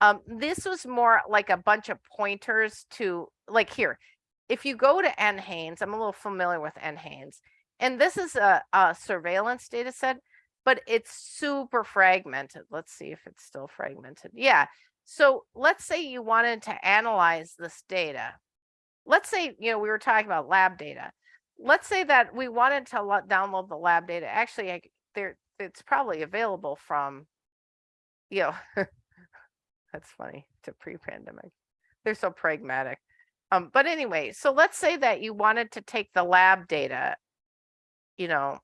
Um this was more like a bunch of pointers to like here if you go to NHANES, I'm a little familiar with NHANES, and this is a, a surveillance data set, but it's super fragmented. Let's see if it's still fragmented. Yeah. So let's say you wanted to analyze this data. let's say, you know, we were talking about lab data. Let's say that we wanted to lo- download the lab data. Actually, I, there, it's probably available from, you know, that's funny to pre-pandemic. They're so pragmatic. Um, but anyway, so let's say that you wanted to take the lab data, you know,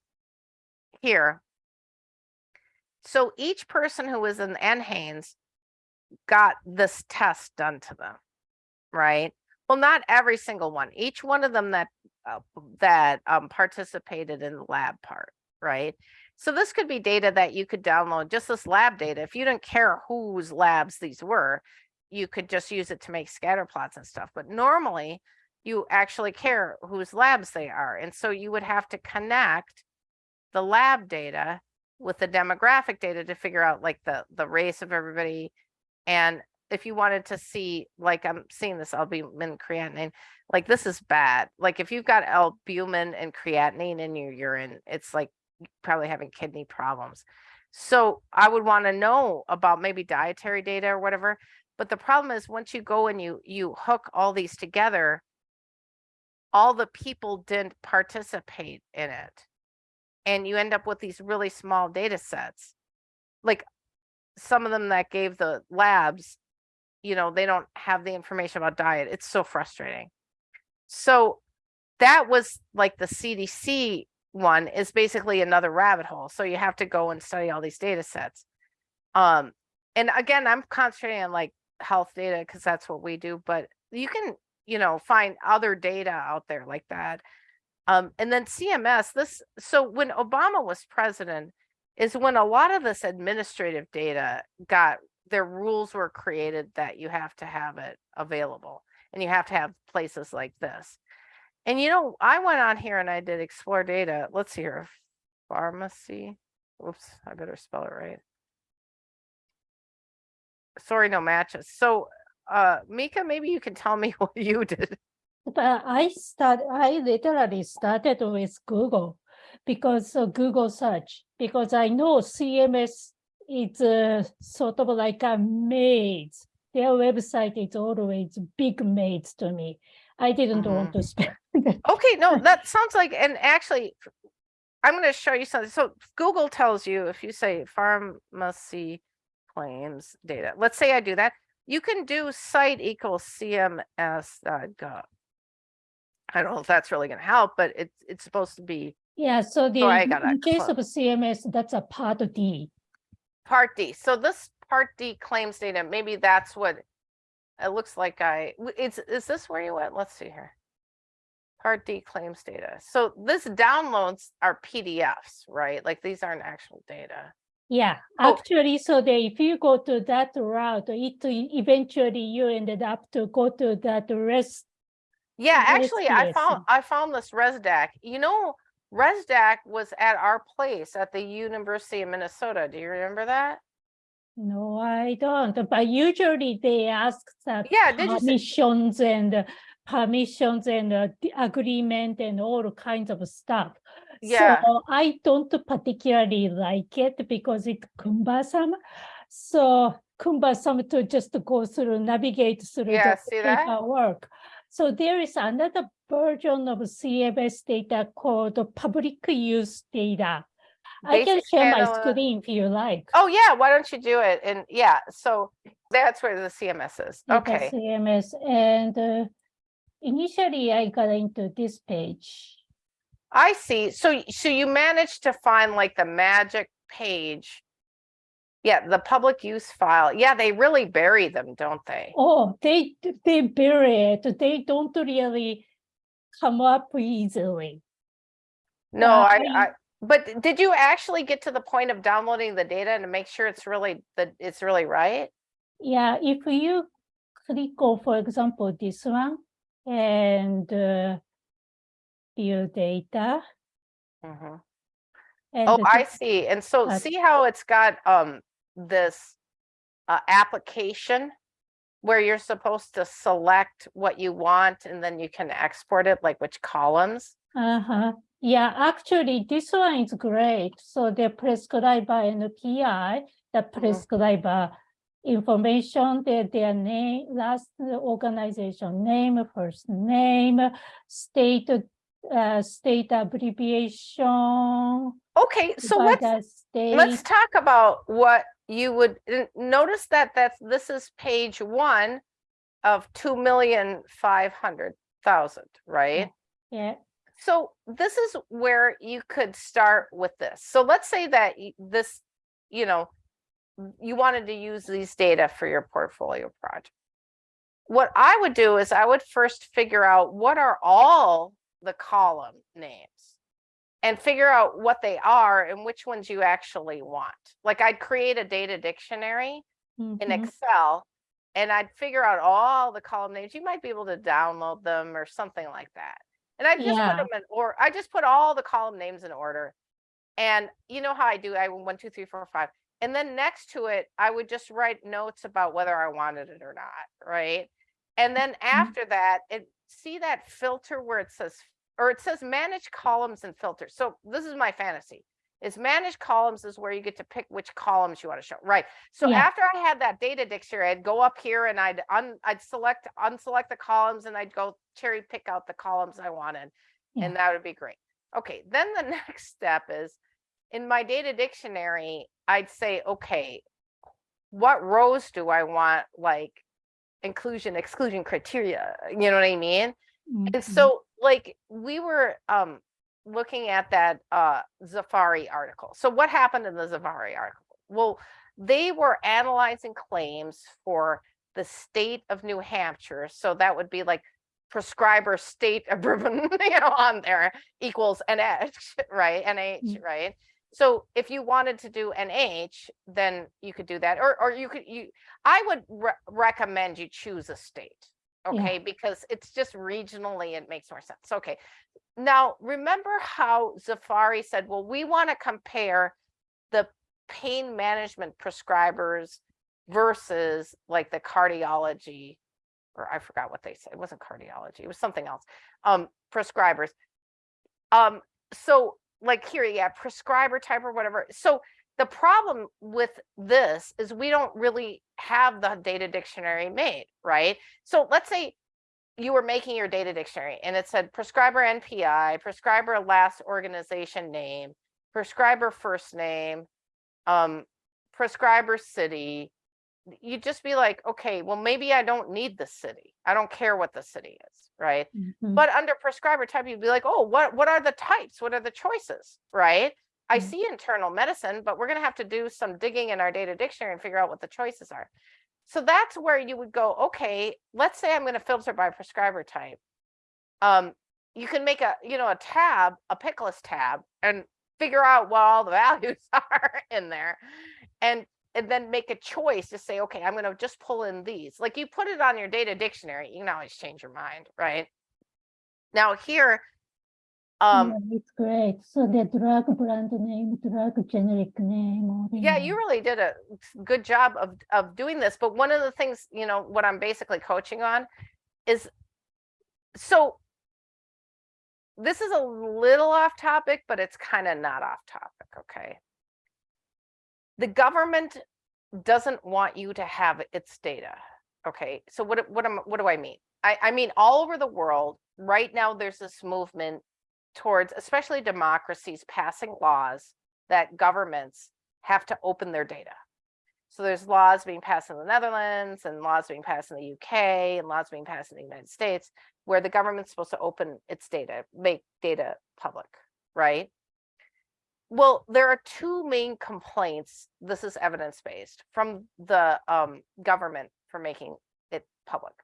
here. So each person who was in NHANES got this test done to them, right? Well, not every single one. Each one of them that uh, that um, participated in the lab part, right? So this could be data that you could download, just this lab data. If you didn't care whose labs these were, you could just use it to make scatter plots and stuff. But normally, you actually care whose labs they are, and so you would have to connect the lab data with the demographic data to figure out like the the race of everybody and if you wanted to see like i'm seeing this albumin creatinine like this is bad like if you've got albumin and creatinine in your urine it's like probably having kidney problems so i would want to know about maybe dietary data or whatever but the problem is once you go and you you hook all these together all the people didn't participate in it. And you end up with these really small data sets. Like some of them that gave the labs you know they don't have the information about diet. It's so frustrating. So that was like the cdc one is basically another rabbit hole. So you have to go and study all these data sets. Um and again i'm concentrating on like health data because that's what we do but you can you know find other data out there like that um, and then CMS, this, so when Obama was president is when a lot of this administrative data got, their rules were created that you have to have it available and you have to have places like this. And you know, I went on here and I did explore data. Let's see here. Pharmacy. Oops, I better spell it right. Sorry, no matches. So, uh, Mika, maybe you can tell me what you did. But I start, I literally started with Google because of Google search, because I know CMS is uh, sort of like a maze. Their website is always big maze to me. I didn't want to spend. Okay, no, that sounds like, and actually, I'm gonna show you something. So Google tells you if you say pharmacy claims data, let's say I do that, you can do site equals cms.gov. I don't know if that's really gonna help, but it's, it's supposed to be Yeah, so the, I gotta in case of CMS, that's a part D. part D. So this part D claims data, maybe that's what it looks like I, it's, is this where you went? Let's see here. Part D claims data. So this downloads are PDFs, right? Like these aren't actual data. Yeah, Oh. actually, so they, if you go to that route, it eventually you ended up to go to that rest. Yeah, actually, I found, I found this ResDAC. You know, ResDAC was at our place at the University of Minnesota. Do you remember that? No, I don't, but usually they ask that Yeah, permissions and uh, permissions and uh, agreement and all kinds of stuff. Yeah. So I don't particularly like it because it's cumbersome. So cumbersome to just go through, navigate through Yeah, the see that? paperwork. So there is another version of CMS data called public use data. I can share my screen if you like. Oh, yeah, why don't you do it? And yeah, so that's where the CMS is. Okay. CMS and uh, initially I got into this page. I see. So, so you managed to find like the magic page. Yeah, the public use file. Yeah, they really bury them, don't they? Oh, they they bury it. They don't really come up easily. No, Uh, I, I- but did you actually get to the point of downloading the data and to make sure it's really, that it's really right? Yeah, if you click on, for example, this one and uh, view data. Mhm. and Oh, I see. And so uh, see how it's got, um, this, uh, application where you're supposed to select what you want and then you can export it, like which columns? Uh-huh. Yeah, actually, this one is great. So the prescriber and PI, the prescriber information, their, their name, last organization name, first name, state, uh, state abbreviation. Okay, so let's state. let's talk about what you would notice that that's this is page one of two million five hundred thousand, right? Yeah, So this is where you could start with this. So let's say that this, you know, you wanted to use these data for your portfolio project. What I would do is I would first figure out what are all the column names and figure out what they are and which ones you actually want. Like I'd create a data dictionary in mhm, Excel and I'd figure out all the column names. You might be able to download them or something like that. And I just put them in or I just put all the column names in order. And you know how I do, I one, two, three, four, five. And then next to it, I would just write notes about whether I wanted it or not, right? And then after that, it see that filter where it says, or it says manage columns and filters. So this is my fantasy. Is manage columns is where you get to pick which columns you want to show, right? So Yeah. after I had that data dictionary, I'd go up here and I'd un, I'd select, unselect the columns and I'd go cherry pick out the columns I wanted. Yeah. And that would be great. Okay, then the next step is in my data dictionary, I'd say, okay, what rows do I want like inclusion, exclusion criteria? You know what I mean? And mhm. so like we were um looking at that uh Zafari article. So what happened in the Zafari article? Well, they were analyzing claims for the state of New Hampshire. So that would be like prescriber state of Bourbon, you know, on there equals NH, right? NH, Mm. right? So if you wanted to do NH, then you could do that. Or or you could you I would re- recommend you choose a state. Yeah. Okay, because it's just regionally, it makes more sense. Okay. Now, remember how Zafari said, well, we want to compare the pain management prescribers versus like the cardiology, or I forgot what they said. It wasn't cardiology, it was something else. Um, prescribers. Um, so like here, yeah, prescriber type or whatever. So the problem with this is we don't really have the data dictionary made, right? So let's say you were making your data dictionary and it said prescriber NPI, prescriber last organization name, prescriber first name, um, prescriber city. You'd just be like, okay, well, maybe I don't need the city. I don't care what the city is, right? Mhm. But under prescriber type, you'd be like, oh, what what are the types? What are the choices? Right? I Mm. see internal medicine, but we're gonna have to do some digging in our data dictionary and figure out what the choices are. So that's where you would go, okay, let's say I'm gonna filter by prescriber type. Um, you can make a, you know, a tab, a pick list tab, and figure out what all the values are in there. And and then make a choice to say, okay, I'm gonna just pull in these. Like you put it on your data dictionary, you can always change your mind, right? Now here, um, Yeah, It's great. So the drug brand name, drug generic name. yeah, you really did a good job of of doing this. But one of the things, you know, what I'm basically coaching on is so this is a little off topic, but it's kind of not off topic, okay? The government doesn't want you to have its data. Okay, so what what am what do I mean? I, I mean all over the world right now there's this movement towards especially democracies passing laws that governments have to open their data. So there's laws being passed in the Netherlands and laws being passed in the UK and laws being passed in the United States where the government's supposed to open its data, make data public, right? Well, there are two main complaints. This is evidence-based from the um, government for making it public.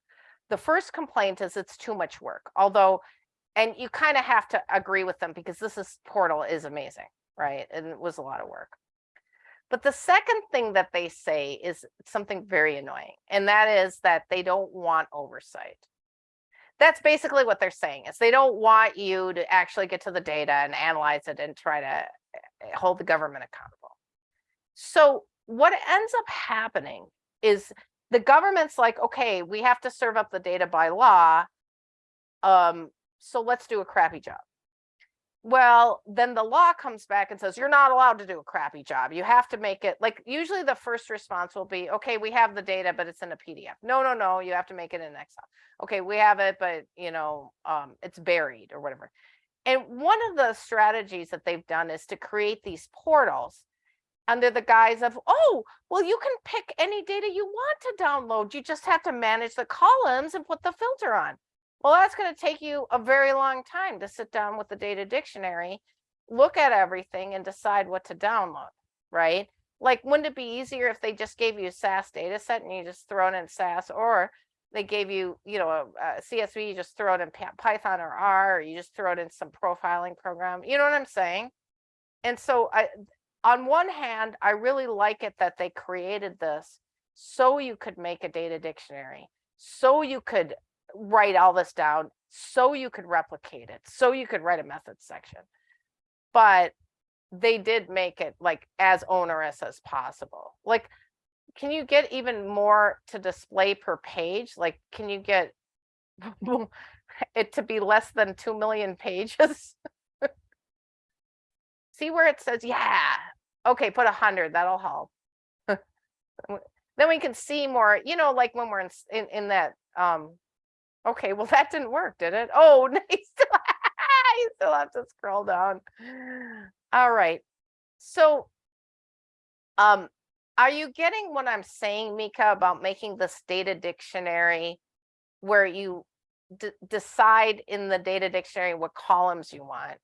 The first complaint is it's too much work, although, and you kind of have to agree with them because this is portal is amazing, right? And it was a lot of work. But the second thing that they say is something very annoying, and that is that they don't want oversight. That's basically what they're saying is they don't want you to actually get to the data and analyze it and try to eh, hold the government accountable. So what ends up happening is the government's like, okay, we have to serve up the data by law. Um, so let's do a crappy job. Well, then the law comes back and says, you're not allowed to do a crappy job. You have to make it, like, usually the first response will be, okay, we have the data, but it's in a PDF. No, no, no, you have to make it in Excel. Okay, we have it, but you know, um, it's buried or whatever. And one of the strategies that they've done is to create these portals under the guise of, oh, well, you can pick any data you want to download. You just have to manage the columns and put the filter on. Well, that's going to take you a very long time to sit down with the data dictionary, look at everything and decide what to download, right? Like, wouldn't it be easier if they just gave you a SAS data set and you just throw it in SAS or they gave you, you know, a, a CSV, you just throw it in Python or R, or you just throw it in some profiling program. You know what I'm saying? And so I, on one hand, I really like it that they created this so you could make a data dictionary, so you could write all this down, so you could replicate it, so you could write a methods section. But they did make it like as onerous as possible. Like, can you get even more to display per page? Like, can you get it to be less than 2 million pages? See where it says, yeah, okay, put a hundred, that'll help. Then we can see more, you know, like when we're in, in, in that, um, okay, well, that didn't work, did it? Oh, no, you still, you still have to scroll down. All right, so, um, are you getting what I'm saying, Mika, about making this data dictionary where you decide in the data dictionary what columns you want?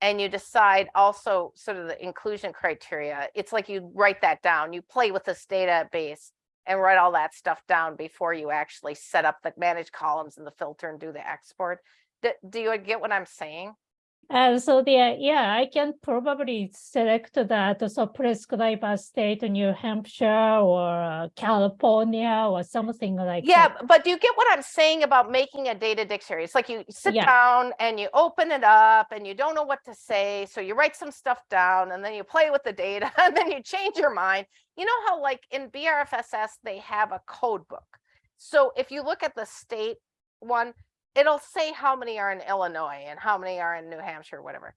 And you decide also sort of the inclusion criteria. It's like you write that down, you play with this database and write all that stuff down before you actually set up the manage columns and the filter and do the export. Do, do you get what I'm saying? And so there, yeah, I can probably select that, so prescribe a state, New Hampshire or uh, California or something like Yeah, that. but do you get what I'm saying about making a data dictionary? It's like you sit Yeah. down and you open it up and you don't know what to say. So you write some stuff down and then you play with the data and then you change your mind. You know how like in BRFSS, they have a code book. So if you look at the state one, it'll say how many are in Illinois and how many are in New Hampshire, whatever.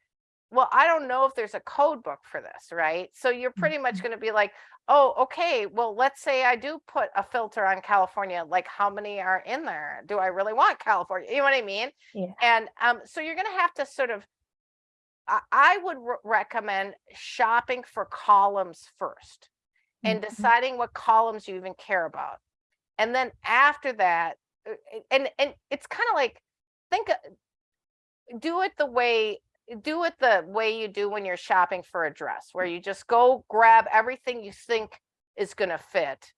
Well, I don't know if there's a code book for this, right? So you're pretty much Mhm. going to be like, oh, okay, well, let's say I do put a filter on California, like how many are in there? Do I really want California? You know what I mean? Yeah. And um, so you're going to have to sort of, I, I would re- recommend shopping for columns first and Mhm. deciding what columns you even care about. And then after that, and and it's kind of like think uh, do it the way do it the way you do when you're shopping for a dress where you just go grab everything you think is going to fit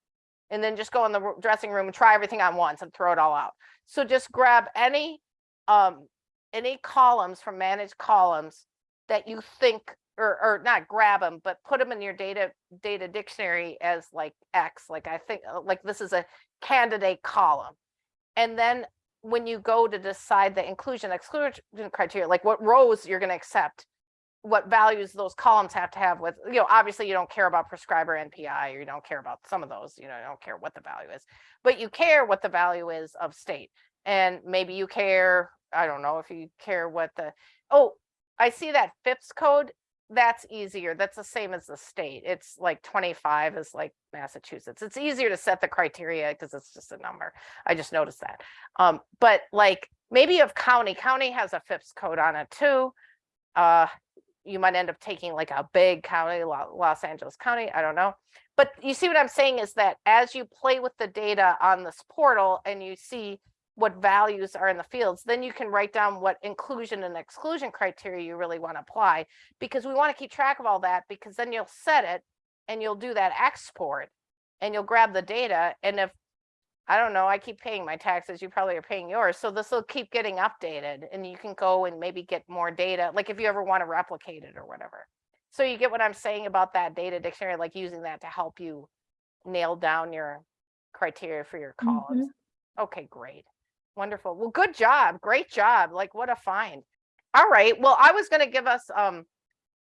and then just go in the dressing room and try everything on once and throw it all out. So just grab any um any columns from managed columns that you think or or not grab them but put them in your data data dictionary as like x like i think uh, like this is a candidate column and then when you go to decide the inclusion exclusion criteria, like what rows you're going to accept, what values those columns have to have with, you know, obviously you don't care about prescriber NPI or you don't care about some of those, you know, you don't care what the value is, but you care what the value is of state. And maybe you care, I don't know if you care what the, oh, I see that FIPS code. That's easier. That's the same as the state. It's like 25 is like Massachusetts. It's easier to set the criteria because it's just a number. I just noticed that. Um, but like maybe have county, county has a FIPS code on it too. Uh, you might end up taking like a big county, Los Angeles County, I don't know. But you see what I'm saying is that as you play with the data on this portal and you see what values are in the fields, then you can write down what inclusion and exclusion criteria you really want to apply. Because we want to keep track of all that because then you'll set it and you'll do that export and you'll grab the data. And if I don't know, I keep paying my taxes, you probably are paying yours, so this will keep getting updated and you can go and maybe get more data, like if you ever want to replicate it or whatever. So you get what I'm saying about that data dictionary, like using that to help you nail down your criteria for your columns. Mm-hmm. Okay, great. Wonderful. Well, good job. Great job. Like what a find. All right. Well, I was going to give us um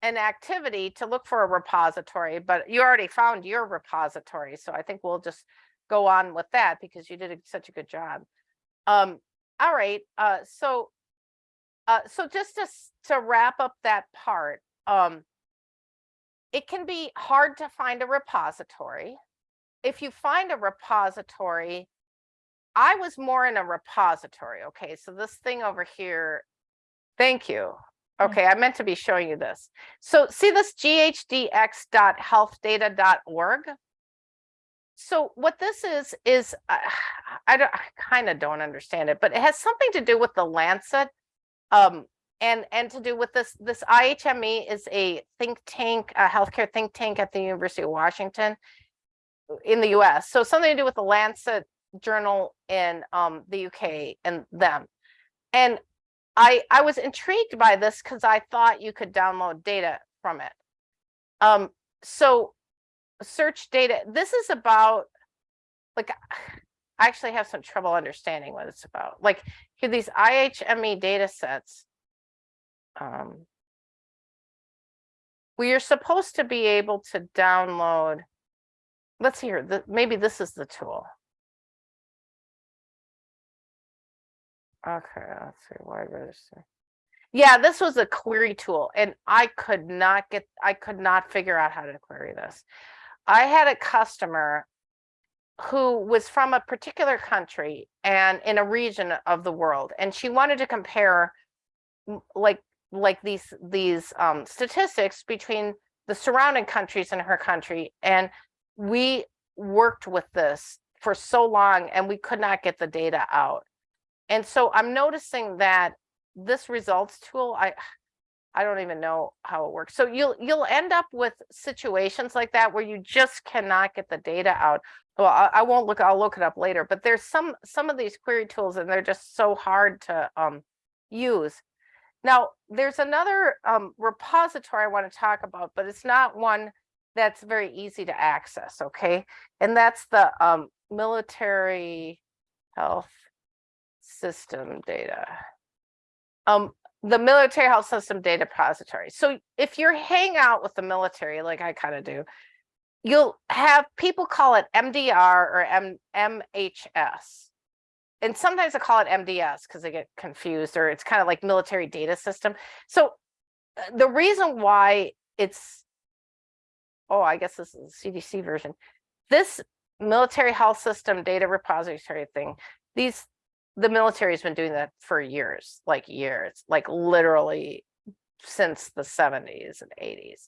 an activity to look for a repository, but you already found your repository, so I think we'll just go on with that because you did such a good job. Um, all right, uh, so uh, so just to, to wrap up that part, um, it can be hard to find a repository. If you find a repository, I was more in a repository, okay, so this thing over here, thank you. Okay, I meant to be showing you this. So see this ghdx.healthdata.org? So what this is, is, uh, I don't, I kind of don't understand it, but it has something to do with the Lancet. Um, and, and to do with this, this IHME is a think tank, a healthcare think tank at the University of Washington in the US. So something to do with the Lancet journal in um, the UK and them. And I, I was intrigued by this because I thought you could download data from it. Um, so search data, this is about, like, I actually have some trouble understanding what it's about. Like, here, these IHME data sets. Um, we are supposed to be able to download, let's see here, the, maybe this is the tool. Okay, let's see, why register? Yeah, this was a query tool and I could not get, I could not figure out how to query this. I had a customer who was from a particular country and in a region of the world, and she wanted to compare like, like these, these um, statistics between the surrounding countries and her country. And we worked with this for so long and we could not get the data out. And so I'm noticing that this results tool, I, I don't even know how it works. So you'll, you'll end up with situations like that where you just cannot get the data out. Well, I, I won't look, I'll look it up later, but there's some, some of these query tools and they're just so hard to um, use. Now, there's another um, repository I want to talk about, but it's not one that's very easy to access, okay? And that's the um, military health system data. Um, the military health system data repository. So if you're hang out with the military, like I kind of do, you'll have people call it MDR or M MHS. And sometimes I call it MDS because they get confused or it's kind of like military data system. So uh, the reason why it's, oh, I guess this is the CDC version. This military health system data repository thing, these the military has been doing that for years, like years, like literally since the 70s and 80s.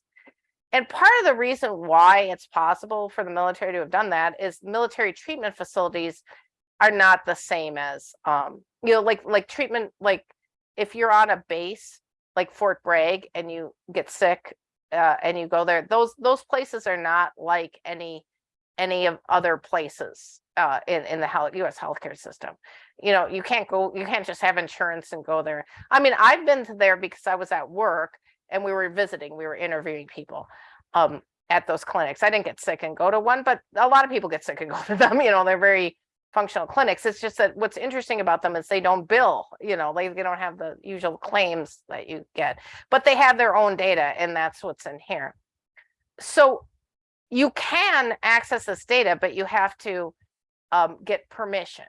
And part of the reason why it's possible for the military to have done that is military treatment facilities are not the same as um, you know, like like treatment, like if you're on a base like Fort Bragg and you get sick uh, and you go there, those those places are not like any any of other places uh, in in the health, U.S. healthcare system. You know, you can't go, you can't just have insurance and go there. I mean, I've been to there because I was at work and we were visiting, we were interviewing people um, at those clinics. I didn't get sick and go to one, but a lot of people get sick and go to them. You know, they're very functional clinics. It's just that what's interesting about them is they don't bill. You know, they they don't have the usual claims that you get, but they have their own data, and that's what's in here. So you can access this data, but you have to um, get permission.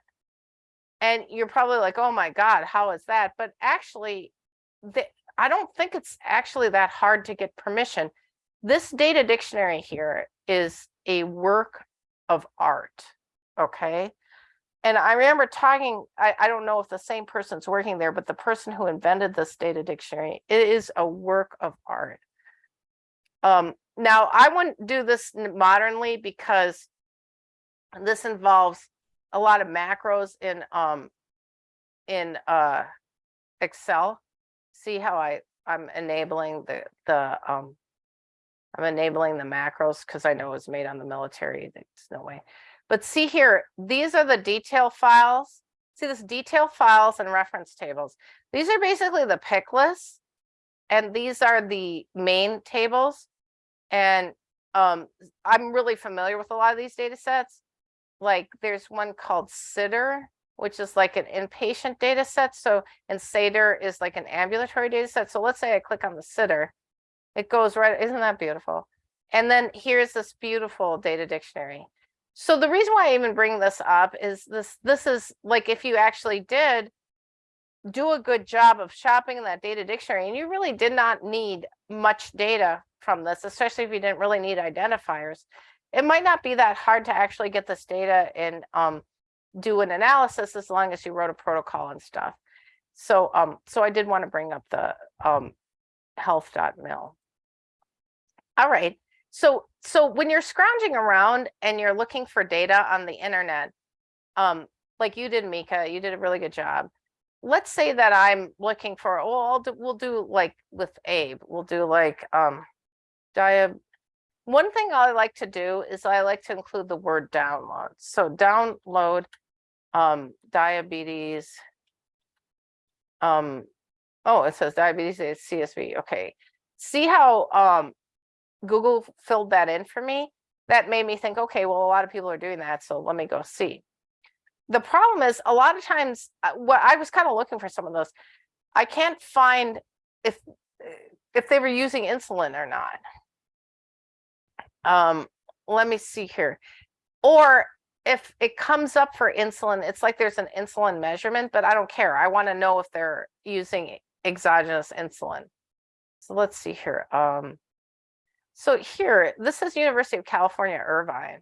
And you're probably like, oh my God, how is that? But actually, the, I don't think it's actually that hard to get permission. This data dictionary here is a work of art, okay? And I remember talking, I, I don't know if the same person's working there, but the person who invented this data dictionary, it is a work of art. Um, now, I wouldn't do this modernly because this involves a lot of macros in um in uh Excel. See how I I'm enabling the the um I'm enabling the macros because I know it's made on the military. There's no way. But see here, these are the detail files. See this detail files and reference tables. These are basically the pick lists. And these are the main tables. And um, I'm really familiar with a lot of these data sets. Like there's one called SIDR, which is like an inpatient data set. So, and SADR is like an ambulatory data set. So let's say I click on the SIDR, it goes right, isn't that beautiful? And then here's this beautiful data dictionary. So the reason why I even bring this up is this, this is like if you actually did do a good job of shopping in that data dictionary and you really did not need much data from this, especially if you didn't really need identifiers. It might not be that hard to actually get this data and um, do an analysis as long as you wrote a protocol and stuff. So um, so I did want to bring up the um, health.mil. All right. So so when you're scrounging around and you're looking for data on the internet, um, like you did, Mika, you did a really good job. Let's say that I'm looking for, well, I'll do, we'll do like with Abe, we'll do like um, diab. One thing I like to do is I like to include the word download. So download um, diabetes. Um, oh, it says diabetes CSV. Okay. See how um, Google filled that in for me? That made me think, okay, well, a lot of people are doing that. So let me go see. The problem is a lot of times uh, what I was kind of looking for some of those. I can't find if if they were using insulin or not. Um, let me see here. Or if it comes up for insulin, it's like there's an insulin measurement, but I don't care. I want to know if they're using exogenous insulin. So let's see here. Um, so here, this is University of California, Irvine.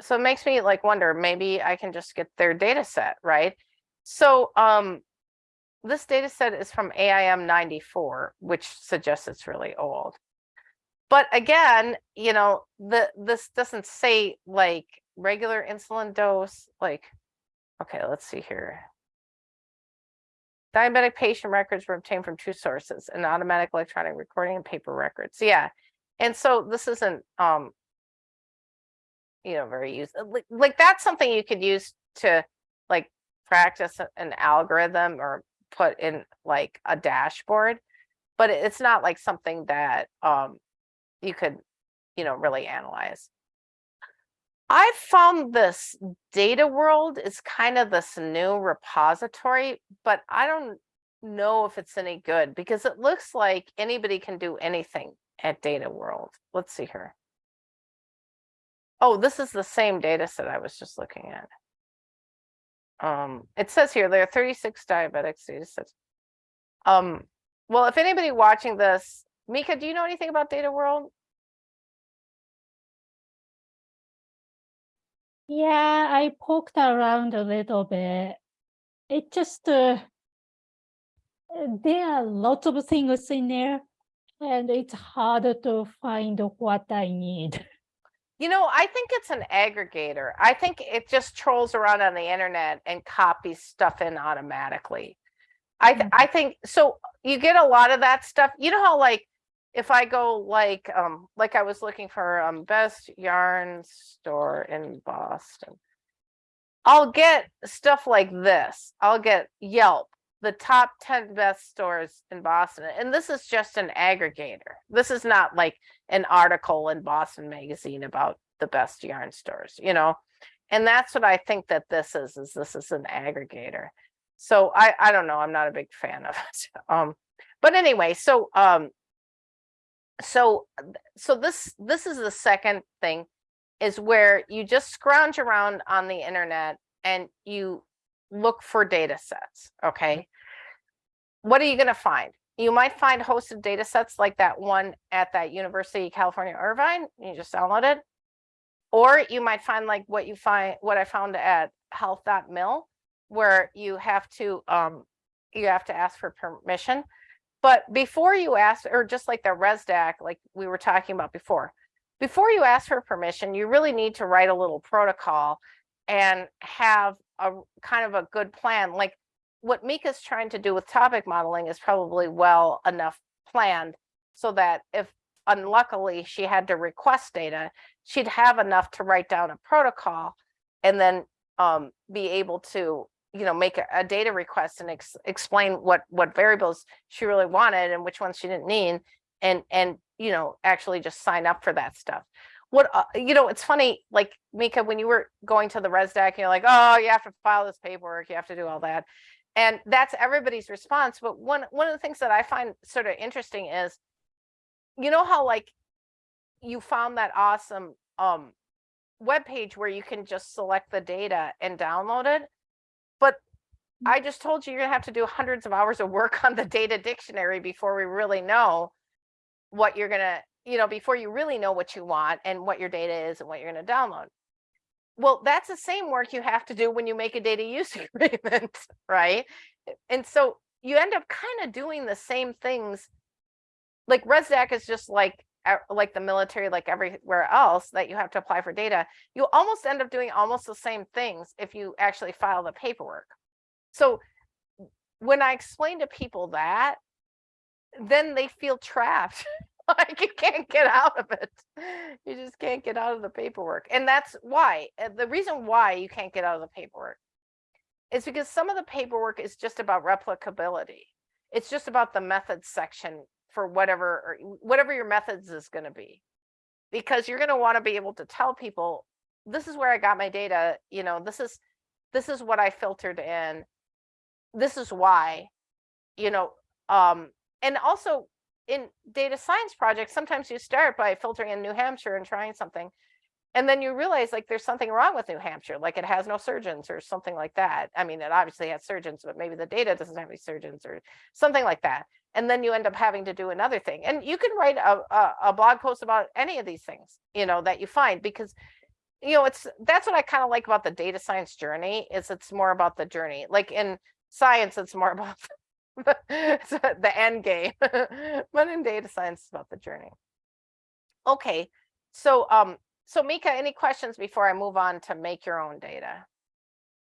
So it makes me like wonder, maybe I can just get their data set, right? So um, this data set is from AIM 94, which suggests it's really old. But again, you know, the this doesn't say like regular insulin dose, like, okay, let's see here. Diabetic patient records were obtained from two sources, an automatic electronic recording and paper records. Yeah. And so this isn't, um, you know, very used. Like, like that's something you could use to like practice an algorithm or put in like a dashboard, but it's not like something that um, you could, you know, really analyze. I found this data world is kind of this new repository, but I don't know if it's any good because it looks like anybody can do anything at data world. Let's see here. Oh, this is the same data set I was just looking at. Um, it says here there are 36 diabetics data sets. Um, well, if anybody watching this, Mika, do you know anything about data world? Yeah, I poked around a little bit. It just, uh, there are lots of things in there and it's harder to find what I need. You know, I think it's an aggregator. I think it just trolls around on the internet and copies stuff in automatically. I th I think so you get a lot of that stuff. You know how like if I go like um like I was looking for um best yarn store in Boston. I'll get stuff like this. I'll get Yelp, the top 10 best stores in Boston. And this is just an aggregator. This is not like an article in Boston magazine about the best yarn stores, you know. And that's what I think that this is is this is an aggregator. So I I don't know, I'm not a big fan of it. Um but anyway, so um so so this this is the second thing is where you just scrounge around on the internet and you look for data sets okay? What are you going to find? You might find hosted data sets like that one at that university of california irvine you just download it. Or you might find like what you find what i found at health.mil where you have to um you have to ask for permission but before you ask, or just like the ResDac, like we were talking about before, before you ask for permission, you really need to write a little protocol and have a kind of a good plan. Like what Mika's trying to do with topic modeling is probably well enough planned so that if unluckily she had to request data, she'd have enough to write down a protocol and then um, be able to you know, make a, a data request and ex explain what what variables she really wanted and which ones she didn't need, and and you know, actually just sign up for that stuff. What uh, you know, it's funny, like Mika, when you were going to the ResDac, you're like, oh, you have to file this paperwork, you have to do all that, and that's everybody's response. But one one of the things that I find sort of interesting is, you know how like you found that awesome um web page where you can just select the data and download it I just told you you're gonna have to do hundreds of hours of work on the data dictionary before we really know what you're gonna, you know, before you really know what you want and what your data is and what you're gonna download. Well, that's the same work you have to do when you make a data use agreement, right? And so you end up kind of doing the same things. Like ResDac is just like like the military, like everywhere else that you have to apply for data. You almost end up doing almost the same things if you actually file the paperwork. So when I explain to people that, then they feel trapped. like you can't get out of it. You just can't get out of the paperwork. And that's why the reason why you can't get out of the paperwork is because some of the paperwork is just about replicability. It's just about the methods section for whatever whatever your methods is going to be. Because you're going to want to be able to tell people this is where I got my data, you know, this is this is what I filtered in. This is why, you know, um and also in data science projects, sometimes you start by filtering in New Hampshire and trying something. And then you realize like there's something wrong with New Hampshire, like it has no surgeons or something like that. I mean, it obviously has surgeons, but maybe the data doesn't have any surgeons or something like that. And then you end up having to do another thing. And you can write a, a, a blog post about any of these things, you know, that you find because you know, it's that's what I kind of like about the data science journey is it's more about the journey. Like in science, it's more about the, the end game, but in data science, it's about the journey. Okay, so um, so Mika, any questions before I move on to make your own data?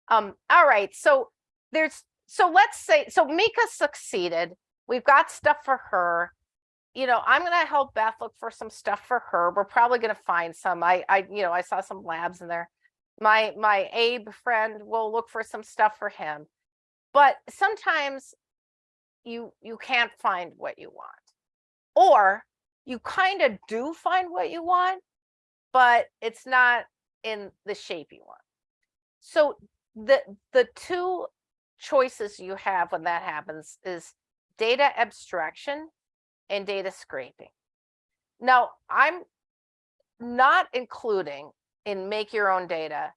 Um, all right, so there's so let's say so Mika succeeded. We've got stuff for her. You know, I'm gonna help Beth look for some stuff for her. We're probably gonna find some. I I you know I saw some labs in there. My my Abe friend will look for some stuff for him. But sometimes you you can't find what you want. Or you kind of do find what you want, but it's not in the shape you want. So the the two choices you have when that happens is data abstraction and data scraping. Now, I'm not including in make your own data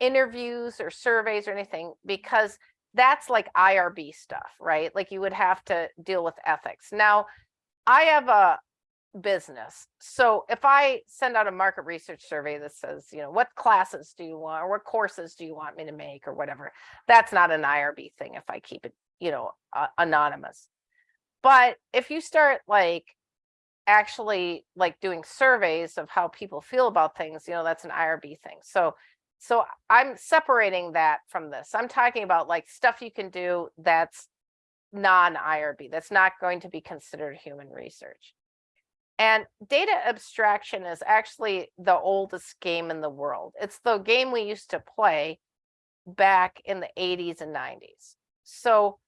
interviews or surveys or anything because that's like IRB stuff, right? Like you would have to deal with ethics. Now, I have a business. So if I send out a market research survey that says, you know, what classes do you want or what courses do you want me to make or whatever, that's not an IRB thing if I keep it, you know, uh, anonymous. But if you start like actually like doing surveys of how people feel about things, you know, that's an IRB thing. So so I'm separating that from this. I'm talking about like stuff you can do that's non-IRB, that's not going to be considered human research. And data abstraction is actually the oldest game in the world. It's the game we used to play back in the 80s and 90s. So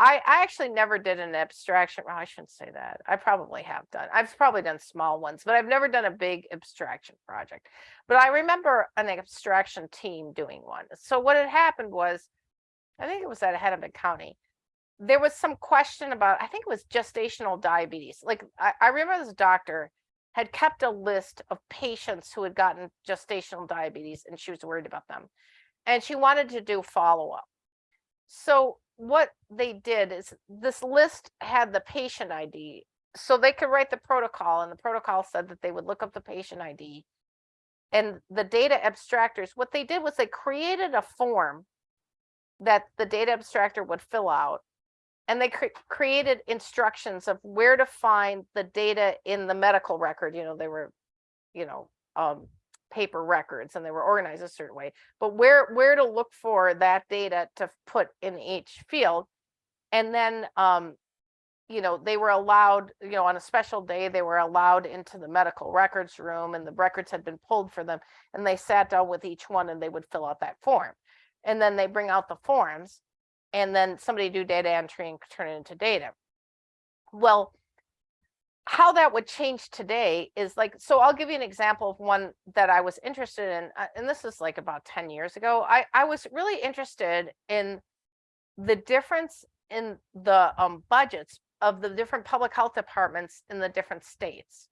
I, I actually never did an abstraction. Well, I shouldn't say that. I probably have done. I've probably done small ones, but I've never done a big abstraction project. But I remember an abstraction team doing one. So what had happened was, I think it was at Hennepin County there was some question about, I think it was gestational diabetes. Like I, I remember this doctor had kept a list of patients who had gotten gestational diabetes and she was worried about them. And she wanted to do follow up. So what they did is this list had the patient ID. So they could write the protocol and the protocol said that they would look up the patient ID. And the data abstractors, what they did was they created a form that the data abstractor would fill out and they cre created instructions of where to find the data in the medical record. You know, they were, you know, um, paper records and they were organized a certain way, but where, where to look for that data to put in each field. And then, um, you know, they were allowed, you know, on a special day, they were allowed into the medical records room and the records had been pulled for them and they sat down with each one and they would fill out that form. And then they bring out the forms and then somebody do data entry and turn it into data. Well, how that would change today is like, so I'll give you an example of one that I was interested in, uh, and this is like about 10 years ago. I, I was really interested in the difference in the um, budgets of the different public health departments in the different states.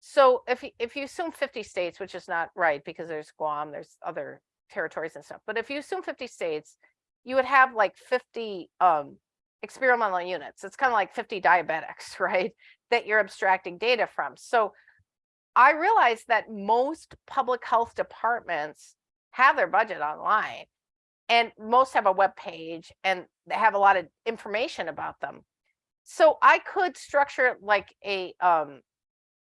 So if, if you assume 50 states, which is not right because there's Guam, there's other territories and stuff, but if you assume 50 states you would have like fifty um experimental units. It's kind of like fifty diabetics, right? That you're abstracting data from. So I realized that most public health departments have their budget online and most have a web page and they have a lot of information about them. So I could structure like a um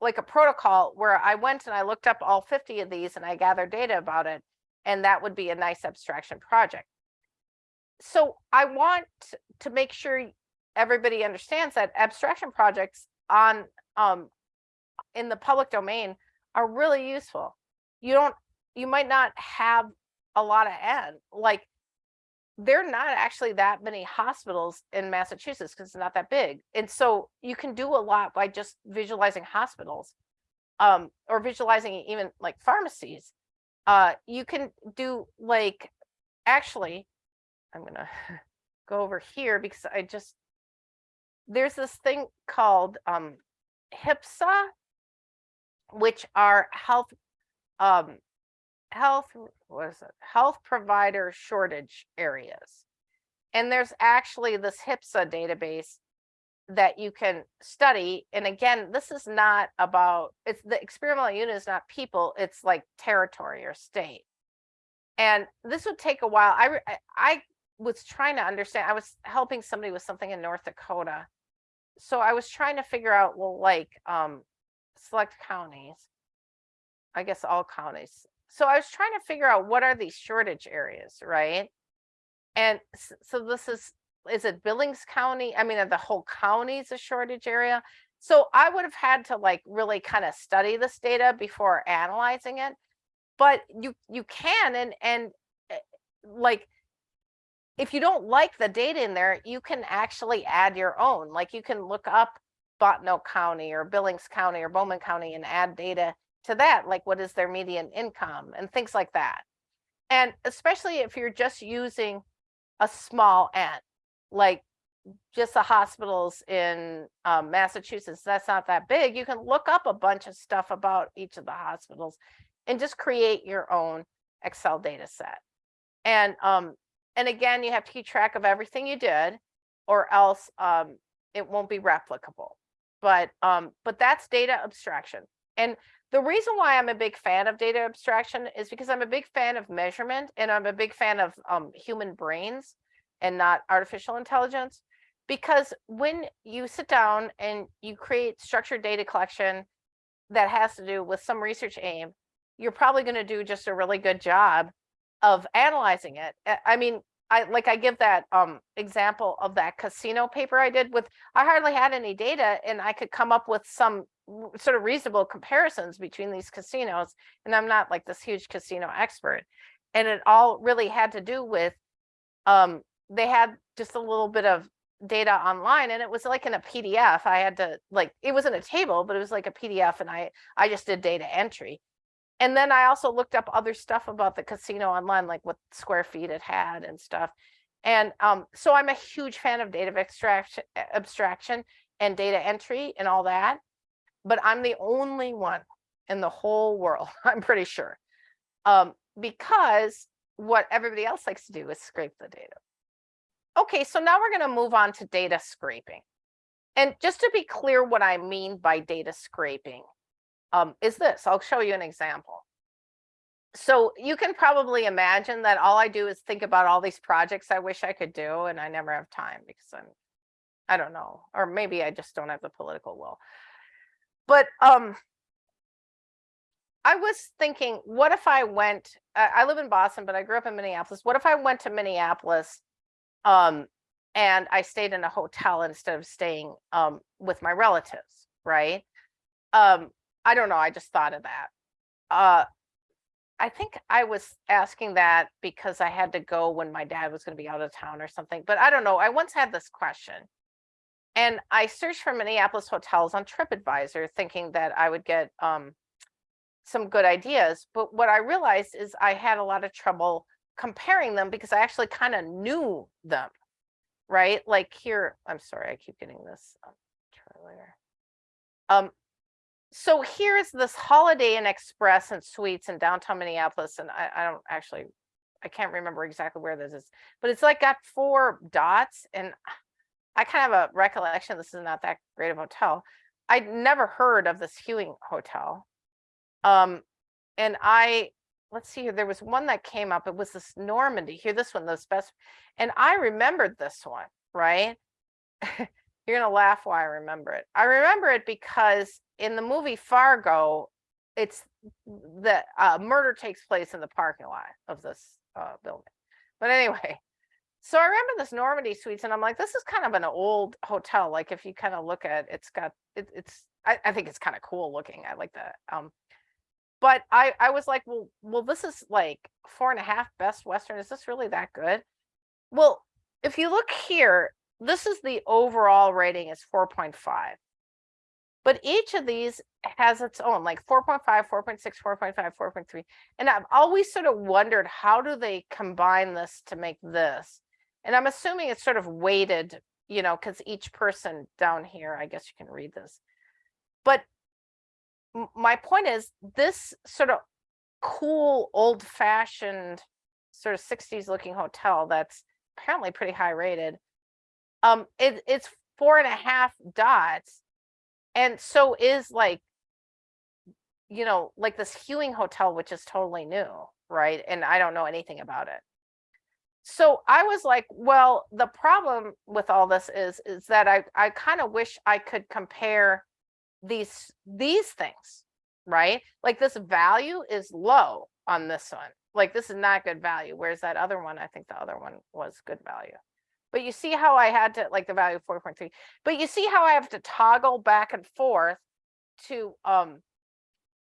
like a protocol where I went and I looked up all 50 of these and I gathered data about it and that would be a nice abstraction project. So I want to make sure everybody understands that abstraction projects on um in the public domain are really useful. You don't you might not have a lot of end like there are not actually that many hospitals in Massachusetts because it's not that big. And so you can do a lot by just visualizing hospitals um, or visualizing even like pharmacies. Uh, you can do like, actually, I'm gonna go over here because I just, there's this thing called um, HPSA, which are health um, health, what is it? Health provider shortage areas. And there's actually this HPSA database that you can study. And again, this is not about, it's the experimental unit is not people, it's like territory or state. And this would take a while. I, I was trying to understand, I was helping somebody with something in North Dakota. So I was trying to figure out, well, like um, select counties, I guess all counties so I was trying to figure out what are these shortage areas, right? And so this is, is it Billings County? I mean, are the whole county is a shortage area? So I would have had to like really kind of study this data before analyzing it. But you you can and and eh, like if you don't like the data in there, you can actually add your own. Like you can look up Bottineau County or Billings County or Bowman County and add data to that, like what is their median income and things like that. And especially if you're just using a small n, like just the hospitals in um, Massachusetts, that's not that big. You can look up a bunch of stuff about each of the hospitals and just create your own Excel data set. And um, and again, you have to keep track of everything you did or else um, it won't be replicable. But um, but that's data abstraction. And the reason why I'm a big fan of data abstraction is because I'm a big fan of measurement and I'm a big fan of um, human brains and not artificial intelligence. Because when you sit down and you create structured data collection that has to do with some research aim, you're probably going to do just a really good job of analyzing it. I mean, I like I give that um example of that casino paper I did with I hardly had any data and I could come up with some sort of reasonable comparisons between these casinos and i'm not like this huge casino expert and it all really had to do with um they had just a little bit of data online and it was like in a pdf i had to like it wasn't a table but it was like a pdf and i i just did data entry and then i also looked up other stuff about the casino online like what square feet it had and stuff and um so i'm a huge fan of data abstraction abstraction and data entry and all that but I'm the only one in the whole world, I'm pretty sure. Um, because what everybody else likes to do is scrape the data. Okay, so now we're going to move on to data scraping. And just to be clear what I mean by data scraping um, is this, I'll show you an example. So you can probably imagine that all I do is think about all these projects I wish I could do and I never have time because I'm, I don't know, or maybe I just don't have the political will. But um, I was thinking, what if I went, I, live in Boston, but I grew up in Minneapolis. What if I went to Minneapolis um, and I stayed in a hotel instead of staying um, with my relatives, right? Um, I don't know. I just thought of that. Uh, I think I was asking that because I had to go when my dad was going to be out of town or something, but I don't know. I once had this question and I searched for Minneapolis hotels on TripAdvisor thinking that I would get um, some good ideas. But what I realized is I had a lot of trouble comparing them because I actually kind of knew them, right? Like here, I'm sorry, I keep getting this um, trailer. Um, so here's this Holiday Inn Express and Suites in downtown Minneapolis, and I, I don't actually I can't remember exactly where this is, but it's like got four dots and I kind of have a recollection, this is not that great of a hotel. I'd never heard of this Hewing Hotel. Um, and I, let's see here, there was one that came up, it was this Normandy, here, this one, the best, and I remembered this one, right? You're gonna laugh why I remember it. I remember it because in the movie Fargo, it's the uh, murder takes place in the parking lot of this uh, building. But anyway, so I remember this Normandy Suites, and I'm like, this is kind of an old hotel. Like if you kind of look at, it, it's got it, it's. I, I think it's kind of cool looking. I like that. Um, but I I was like, well, well, this is like four and a half best Western. Is this really that good? Well, if you look here, this is the overall rating is 4.5. But each of these has its own, like 4.5, 4.6, 4.5, 4.3. And I've always sort of wondered how do they combine this to make this? And I'm assuming it's sort of weighted, you know, because each person down here, I guess you can read this. But my point is this sort of cool, old fashioned, sort of 60s looking hotel that's apparently pretty high rated. Um, it, it's four and a half dots and so is like you know like this hewing hotel which is totally new right? And i don't know anything about it. So i was like well the problem with all this is is that i i kind of wish i could compare these these things right? Like this value is low on this one. Like this is not good value whereas that other one i think the other one was good value but you see how I had to like the value of 4.3, but you see how I have to toggle back and forth to um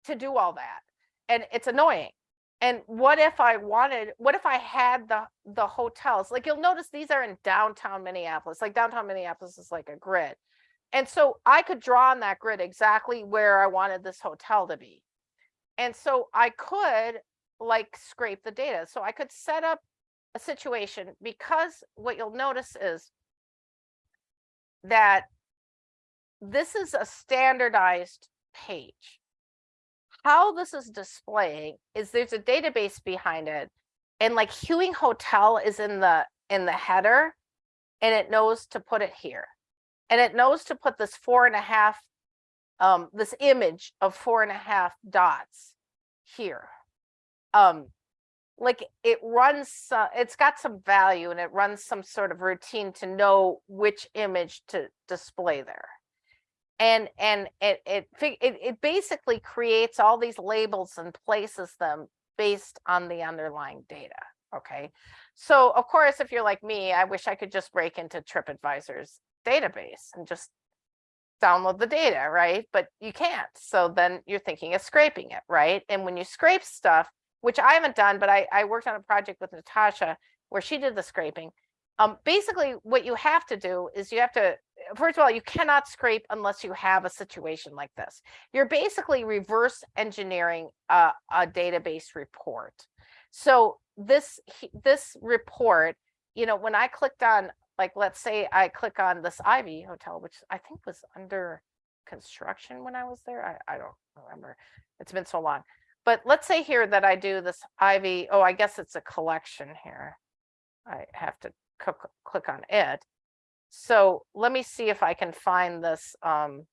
to do all that. And it's annoying. And what if I wanted, what if I had the the hotels? Like you'll notice these are in downtown Minneapolis. Like downtown Minneapolis is like a grid. And so I could draw on that grid exactly where I wanted this hotel to be. And so I could like scrape the data. So I could set up situation because what you'll notice is that this is a standardized page. How this is displaying is there's a database behind it and like Hewing Hotel is in the in the header and it knows to put it here. And it knows to put this four and a half, um, this image of four and a half dots here. Um, like it runs uh, it's got some value and it runs some sort of routine to know which image to display there. And and it it it, it basically creates all these labels and places them based on the underlying data okay? So of course if you're like me i wish i could just break into tripadvisor's database and just download the data right? But you can't so then you're thinking of scraping it right? And when you scrape stuff which I haven't done, but I, I worked on a project with Natasha where she did the scraping. Um, basically, what you have to do is you have to, first of all, you cannot scrape unless you have a situation like this. You're basically reverse engineering a, a database report. So this this report, you know, when I clicked on, like, let's say I click on this Ivy Hotel, which I think was under construction when I was there. I, I don't remember. It's been so long. But let's say here that I do this Ivy, oh, I guess it's a collection here. I have to click on it. So let me see if I can find this, um,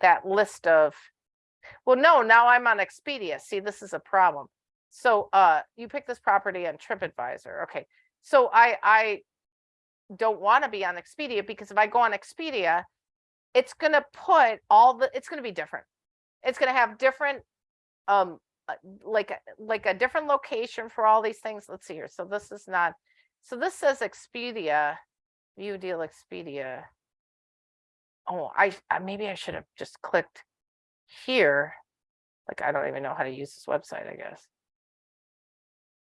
that list of, well, no, now I'm on Expedia. See, this is a problem. So uh, you pick this property on TripAdvisor. Okay, so I, I don't want to be on Expedia because if I go on Expedia, it's going to put all the, it's going to be different it's going to have different um uh, like like a different location for all these things let's see here so this is not so this says expedia view deal expedia. Oh i maybe i should have just clicked here like i don't even know how to use this website i guess.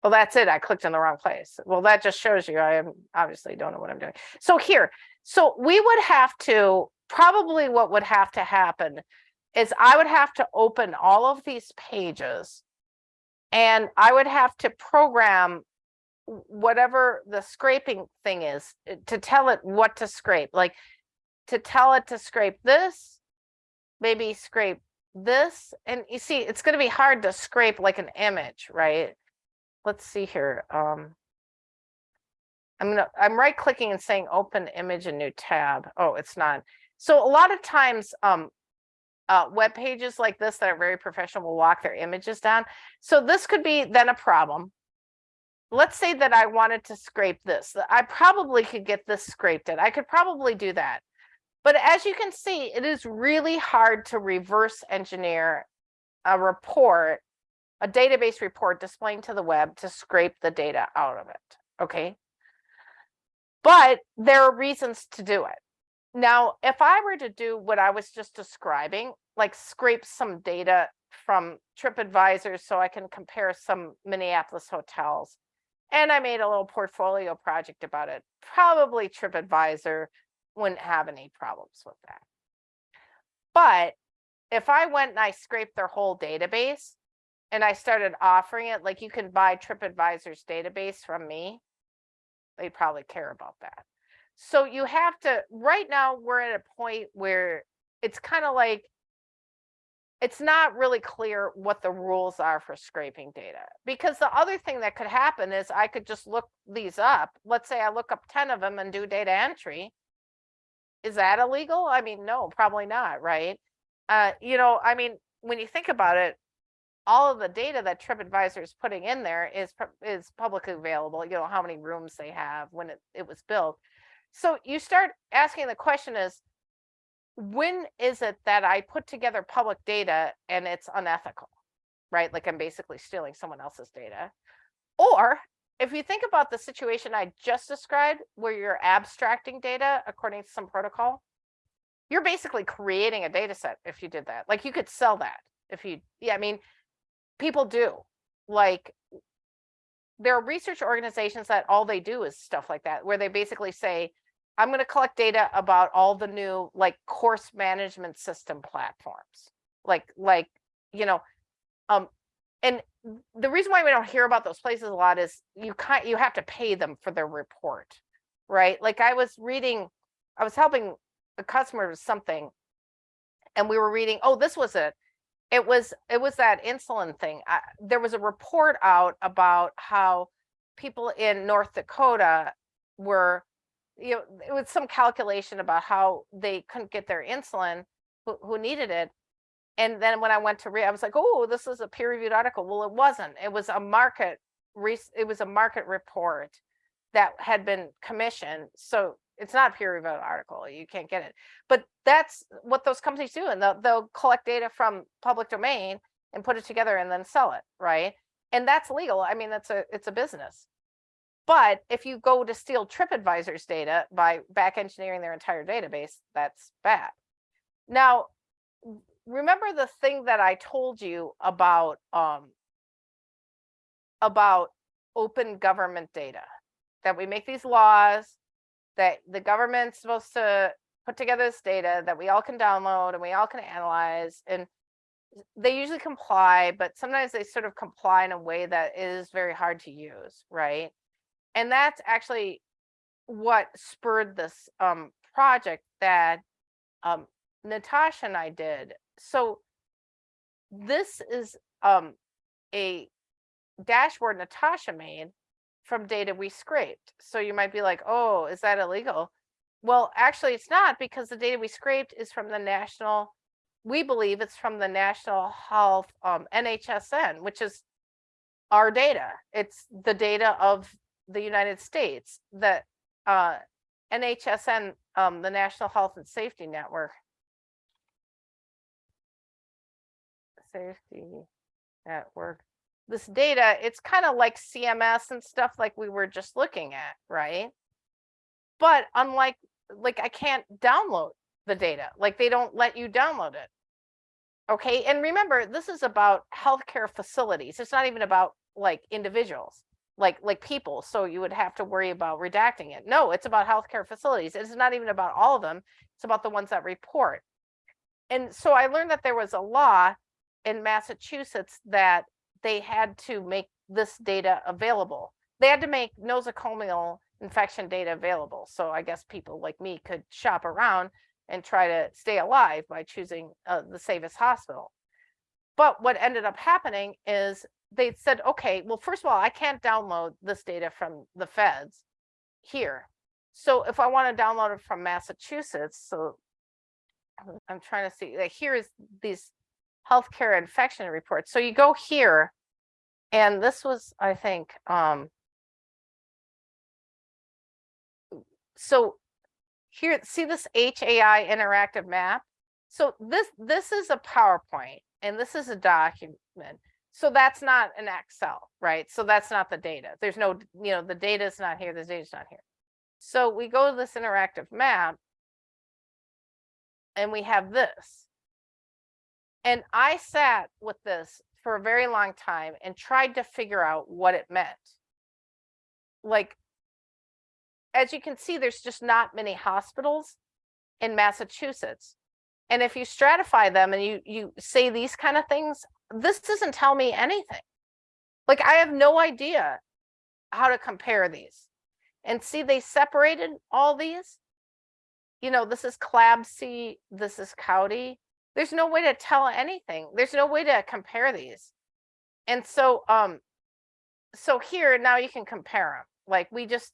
Well that's it i clicked in the wrong place well that just shows you i am obviously don't know what i'm doing. So here so we would have to probably what would have to happen is I would have to open all of these pages and I would have to program whatever the scraping thing is eh, to tell it what to scrape, like to tell it to scrape this, maybe scrape this. And you see, it's going to be hard to scrape like an image, right? let's see here, um. I'm gonna, I'm right clicking and saying open image in new tab. Oh, it's not. So a lot of times, um. Uh, web pages like this that are very professional will lock their images down. So this could be then a problem. Let's say that I wanted to scrape this. I probably could get this scraped in. I could probably do that. But as you can see, it is really hard to reverse engineer a report, a database report displaying to the web to scrape the data out of it. Okay. But there are reasons to do it. Now, if I were to do what I was just describing, like scrape some data from TripAdvisor so I can compare some Minneapolis hotels, and I made a little portfolio project about it, probably TripAdvisor wouldn't have any problems with that. But if I went and I scraped their whole database and I started offering it, like you can buy TripAdvisor's database from me, they'd probably care about that. So you have to, right now, we're at a point where it's kind of like, it's not really clear what the rules are for scraping data. Because the other thing that could happen is I could just look these up. Let's say I look up 10 of them and do data entry. Is that illegal? I mean, no, probably not, right? Uh, you know, I mean, when you think about it, all of the data that TripAdvisor is putting in there is is publicly available. You know how many rooms they have when it, it was built. So you start asking the question is, when is it that I put together public data and it's unethical, right? Like I'm basically stealing someone else's data. Or if you think about the situation I just described, where you're abstracting data according to some protocol, you're basically creating a data set if you did that. Like you could sell that if you, yeah, I mean, people do. Like there are research organizations that all they do is stuff like that, where they basically say, I'm going to collect data about all the new like course management system platforms. Like, like, you know, um, and the reason why we don't hear about those places a lot is you can't, you have to pay them for their report, right? Like I was reading, I was helping a customer with something and we were reading, oh, this was it. It was, it was that insulin thing. I, there was a report out about how people in North Dakota were, you know, it was some calculation about how they couldn't get their insulin who, who needed it. And then when I went to read, I was like, oh, this is a peer reviewed article. Well, it wasn't. It was a market, it was a market report that had been commissioned. So it's not a peer reviewed article. You can't get it. But that's what those companies do. And they'll, they'll collect data from public domain and put it together and then sell it, right? And that's legal. I mean, that's a it's a business. But if you go to steal TripAdvisor's data by back engineering their entire database, that's bad. Now, remember the thing that I told you about um, about open government data, that we make these laws, that the government's supposed to put together this data that we all can download and we all can analyze and they usually comply, but sometimes they sort of comply in a way that is very hard to use, right? And that's actually what spurred this um, project that um, Natasha and I did. So this is um, a dashboard Natasha made from data we scraped. So you might be like, oh, is that illegal? Well, actually, it's not because the data we scraped is from the national, we believe it's from the National Health um, NHSN, which is our data. It's the data of the United States that uh, NHSN, um, the National Health and Safety Network. Safety Network this data, it's kind of like CMS and stuff like we were just looking at, right? But unlike, like I can't download the data, like they don't let you download it. Okay, and remember, this is about healthcare facilities. It's not even about like individuals, like like people. So you would have to worry about redacting it. No, it's about healthcare facilities. It's not even about all of them. It's about the ones that report. And so I learned that there was a law in Massachusetts that they had to make this data available. They had to make nosocomial infection data available. So I guess people like me could shop around and try to stay alive by choosing uh, the safest hospital. But what ended up happening is they said, okay, well, first of all, I can't download this data from the feds here. So if I want to download it from Massachusetts, so I'm- trying to see, like, here is these healthcare infection reports. So you go here, and this was, I think, um, so here, see this HAI interactive map? So this, this is a PowerPoint and this is a document. So that's not an Excel, right? So that's not the data. There's no, you know, the data is not here, the data is not here. So we go to this interactive map and we have this. And I sat with this for a very long time and tried to figure out what it meant. Like, as you can see, there's just not many hospitals in Massachusetts. And if you stratify them and you you say these kind of things, this doesn't tell me anything. Like I have no idea how to compare these. And see, they separated all these. You know, this is CLABSI, this is CAUTI. There's no way to tell anything. There's no way to compare these. And so, um, so here now you can compare them. Like we just,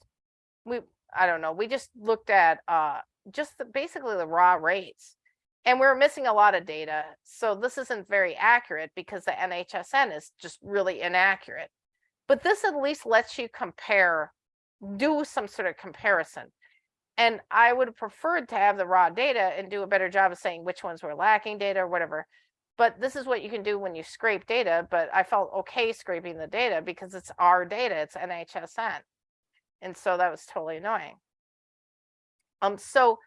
we, I don't know, we just looked at uh just the, basically the raw rates. And we're missing a lot of data. So this isn't very accurate because the NHSN is just really inaccurate. But this at least lets you compare, do some sort of comparison. And I would have preferred to have the raw data and do a better job of saying which ones were lacking data or whatever. But this is what you can do when you scrape data. But I felt okay scraping the data because it's our data, it's NHSN. And so that was totally annoying. Um, so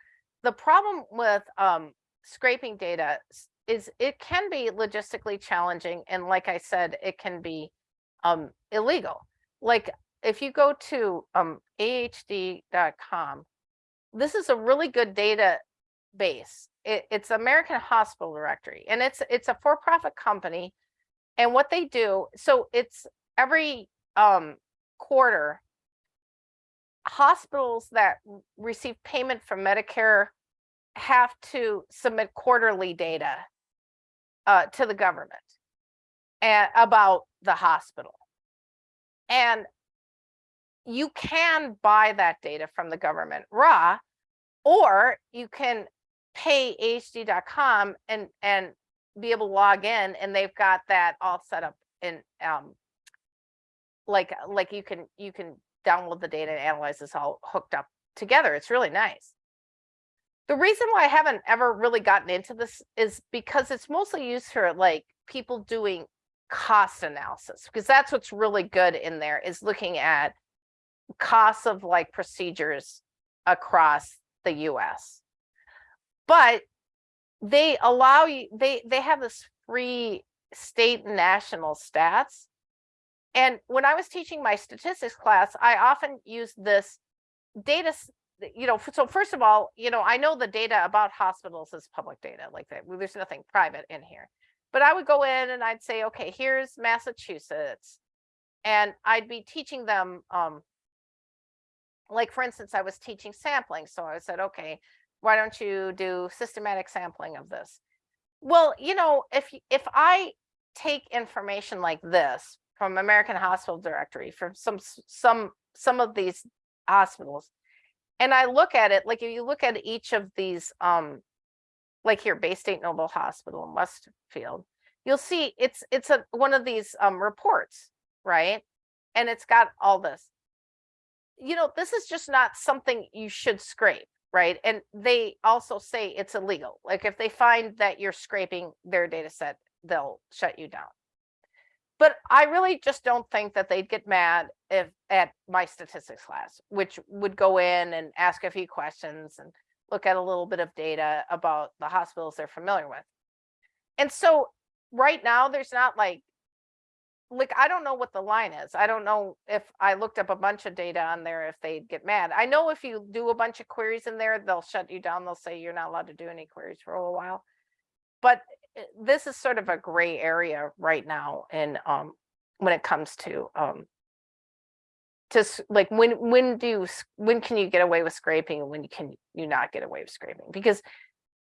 the problem with um, scraping data is it can be logistically challenging. And like I said, it can be um, illegal. Like if you go to um, ahd.com, this is a really good database. It, it's American Hospital Directory, and it's it's a for-profit company. And what they do, so it's every um, quarter, hospitals that receive payment from Medicare have to submit quarterly data uh, to the government and about the hospital. And you can buy that data from the government raw, or you can pay HD.com and and be able to log in, and they've got that all set up in um like like you can you can download the data and analyze this all hooked up together. It's really nice. The reason why I haven't ever really gotten into this is because it's mostly used for like people doing cost analysis because that's what's really good in there is looking at costs of like procedures across the US. But they allow you they they have this free state and national stats. And when I was teaching my statistics class, I often used this data you know, so first of all, you know, I know the data about hospitals is public data like that. There's nothing private in here. But I would go in and I'd say, okay, here's Massachusetts. And I'd be teaching them um like for instance, I was teaching sampling. So I said, okay, why don't you do systematic sampling of this? Well, you know, if if I take information like this from American Hospital Directory from some some some of these hospitals, and I look at it like if you look at each of these, um, like here, Baystate Noble Hospital in Westfield, you'll see it's it's a one of these um reports, right? And it's got all this you know, this is just not something you should scrape, right? And they also say it's illegal. Like if they find that you're scraping their data set, they'll shut you down. But I really just don't think that they'd get mad if at my statistics class, which would go in and ask a few questions and look at a little bit of data about the hospitals they're familiar with. And so right now, there's not like like I don't know what the line is. I don't know if I looked up a bunch of data on there if they'd get mad. I know if you do a bunch of queries in there, they'll shut you down. They'll say you're not allowed to do any queries for a while. But this is sort of a gray area right now and um when it comes to um just like when when do you when can you get away with scraping and when can you not get away with scraping? Because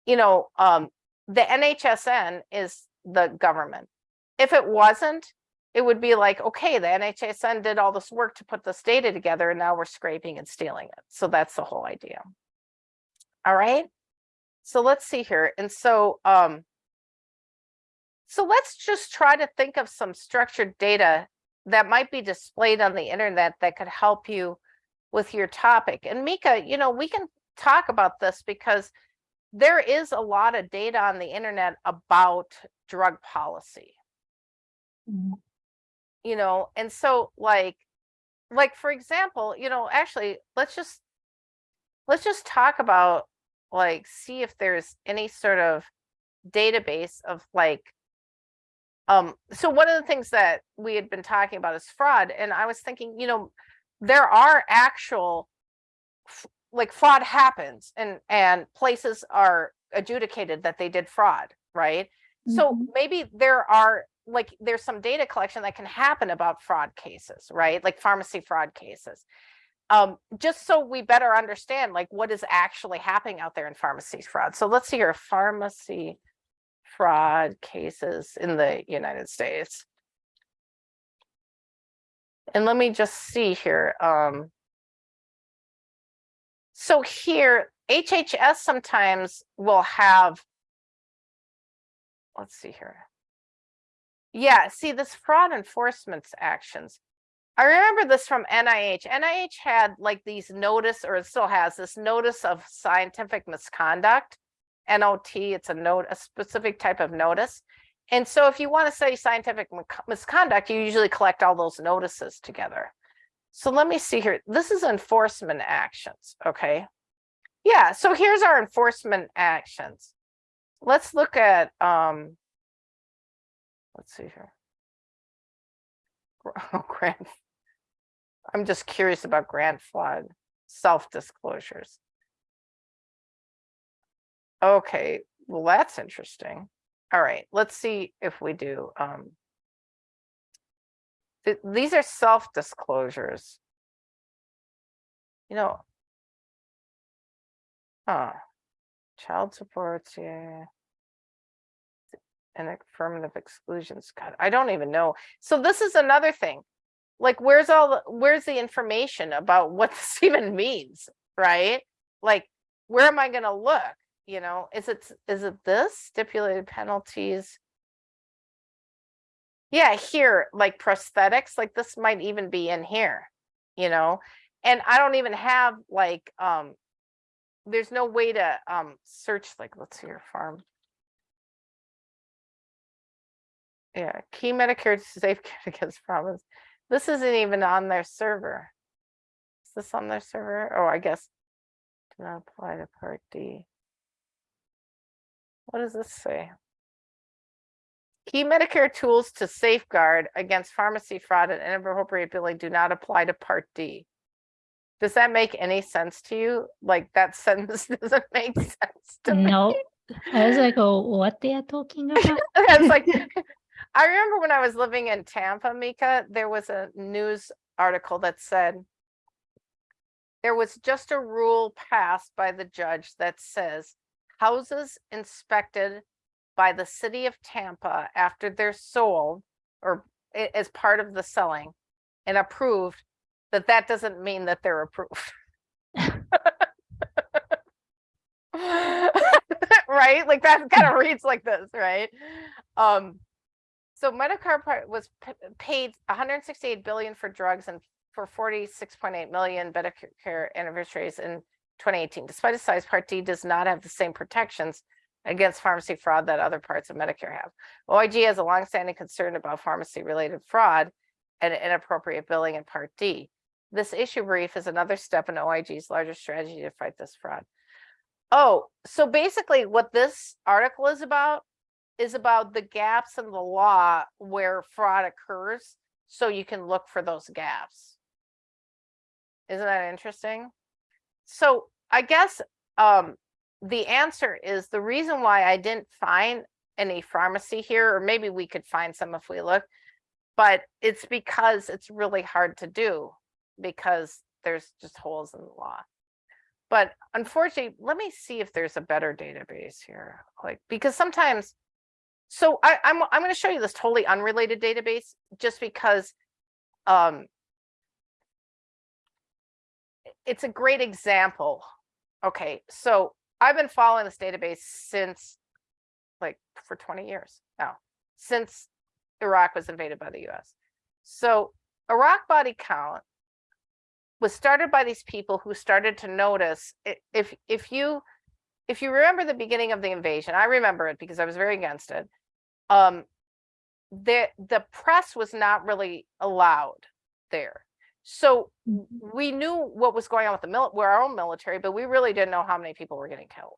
you know, um the NHSN is the government. If it wasn't, it would be like, okay, the NHSN did all this work to put this data together and now we're scraping and stealing it. So that's the whole idea. All right. So let's see here. And so, um, so let's just try to think of some structured data that might be displayed on the internet that could help you with your topic. And Mika, you know, we can talk about this because there is a lot of data on the internet about drug policy Mhm. you know and so like like for example you know actually let's just let's just talk about like see if there's any sort of database of like um so one of the things that we had been talking about is fraud and i was thinking you know there are actual like fraud happens and and places are adjudicated that they did fraud right so Mhm. maybe there are like there's some data collection that can happen about fraud cases, right? Like pharmacy fraud cases. Um, just so we better understand like what is actually happening out there in pharmacy fraud. So let's see here, pharmacy fraud cases in the United States. And let me just see here. Um, so here, HHS sometimes will have, let's see here. Yeah, see this fraud enforcement actions. I remember this from NIH. NIH had like these notice, or it still has this notice of scientific misconduct. NOT, it's a note, a specific type of notice. And so if you want to study scientific misconduct, you usually collect all those notices together. So let me see here. This is enforcement actions, okay? Yeah, so here's our enforcement actions. Let's look at um let's see here. Oh, grant. I'm just curious about grant flood, self-disclosures. Okay, well, that's interesting. All right, let's see if we do, um. th- These are self-disclosures. You know. Huh. Child supports, yeah and affirmative exclusions. God, I don't even know. So this is another thing. Like, where's all the, where's the information about what this even means, right? Like, where am I gonna look? You know, is it, is it this stipulated penalties? Yeah, here, like prosthetics, like this might even be in here, you know? And I don't even have like, um, there's no way to, um, search, like, let's see your farm. Yeah, key Medicare to safeguard against problems. This isn't even on their server. Is this on their server? Oh, I guess. Do not apply to Part D. What does this say? Key Medicare tools to safeguard against pharmacy fraud and inappropriate billing do not apply to Part D. Does that make any sense to you? Like that sentence doesn't make sense to me. No, I was like, oh, what they are talking about? It's like, I remember when I was living in Tampa, Mika, there was a news article that said there was just a rule passed by the judge that says houses inspected by the city of Tampa after they're sold or as part of the selling and approved, that that doesn't mean that they're approved. right? Like that kind of reads like this, right? Um, so Medicare part was paid 168 billion for drugs and for 46.8 million Medicare anniversaries in 2018. Despite its size, Part D does not have the same protections against pharmacy fraud that other parts of Medicare have. OIG has a longstanding concern about pharmacy-related fraud and inappropriate billing in Part D. This issue brief is another step in OIG's larger strategy to fight this fraud. Oh, so basically what this article is about is about the gaps in the law where fraud occurs, so you can look for those gaps. Isn't that interesting? So I guess um, the answer is the reason why I didn't find any pharmacy here, or maybe we could find some if we look, but it's because it's really hard to do because there's just holes in the law. But unfortunately, let me see if there's a better database here, like, because sometimes so I, I'm, I'm gonna show you this totally unrelated database, just because, um, it's a great example. Okay, so I've been following this database since, like, for twenty years now, since Iraq was invaded by the US. So Iraq body count was started by these people who started to notice if if you if you remember the beginning of the invasion, I remember it because I was very against it. Um, the the press was not really allowed there. So mm-hmm. we knew what was going on with the mil, where our own military, but we really didn't know how many people were getting killed.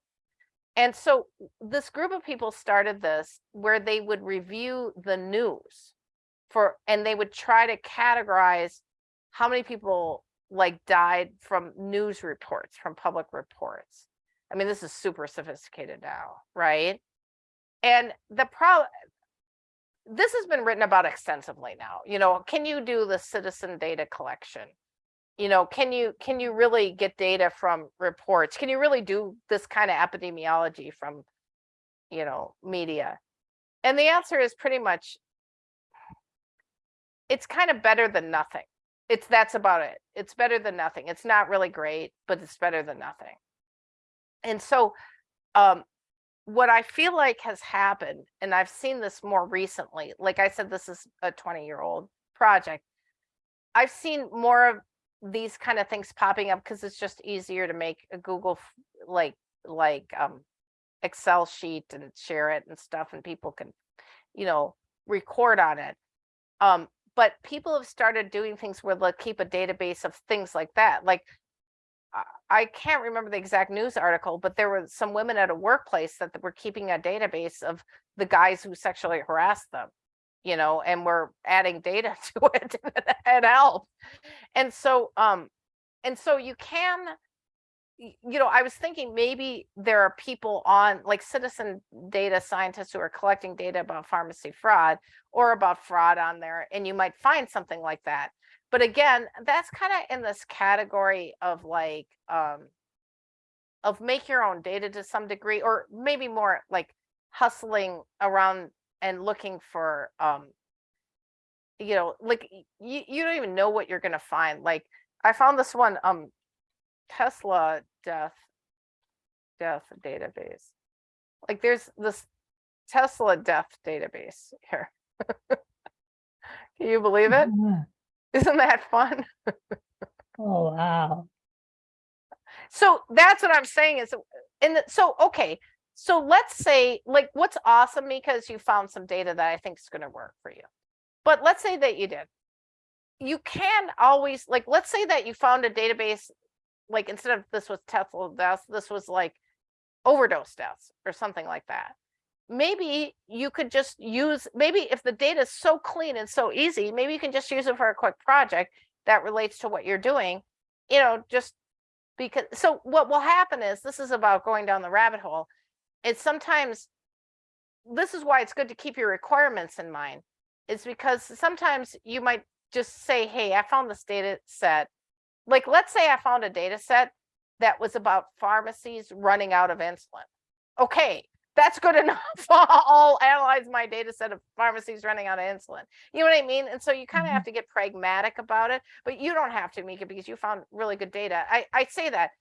And so this group of people started this where they would review the news for, and they would try to categorize how many people like died from news reports, from public reports. I mean, this is super sophisticated now, right? And the problem, this has been written about extensively now, you know, can you do the citizen data collection? You know, can you, can you really get data from reports? Can you really do this kind of epidemiology from, you know, media? And the answer is pretty much, it's kind of better than nothing. It's, that's about it. It's better than nothing. It's not really great, but it's better than nothing. And so, um, what I feel like has happened, and I've seen this more recently, like I said, this is a 20 year old project. I've seen more of these kind of things popping up because it's just easier to make a Google like like um Excel sheet and share it and stuff and people can, you know, record on it. Um, but people have started doing things where they'll keep a database of things like that. Like I- can't remember the exact news article, but there were some women at a workplace that were keeping a database of the guys who sexually harassed them, you know, and we're adding data to it and help. And so, um, and so you can, you know, I was thinking maybe there are people on like citizen data scientists who are collecting data about pharmacy fraud or about fraud on there, and you might find something like that but again, that's kind of in this category of like, um, of make your own data to some degree, or maybe more like hustling around and looking for, um, you know, like you, you don't even know what you're gonna find. Like I found this one, um, Tesla death, death database. Like there's this Tesla death database here. Can you believe it? Isn't that fun? Oh, wow. So that's what I'm saying is, in the, so, okay, so let's say, like, what's awesome because you found some data that I think is gonna work for you. But let's say that you did. You can always, like, let's say that you found a database, like, instead of this was Tesla deaths, this was like overdose deaths or something like that. Maybe you could just use, maybe if the data is so clean and so easy, maybe you can just use it for a quick project that relates to what you're doing, you know, just because, so what will happen is, this is about going down the rabbit hole. It's sometimes, this is why it's good to keep your requirements in mind. Is because sometimes you might just say, hey, I found this data set. Like, let's say I found a data set that was about pharmacies running out of insulin. Okay, that's good enough. I'll analyze my data set of pharmacies running out of insulin. You know what I mean? And so you kind of Mhm. have to get pragmatic about it, but you don't have to, Mika, because you found really good data. I, I say that,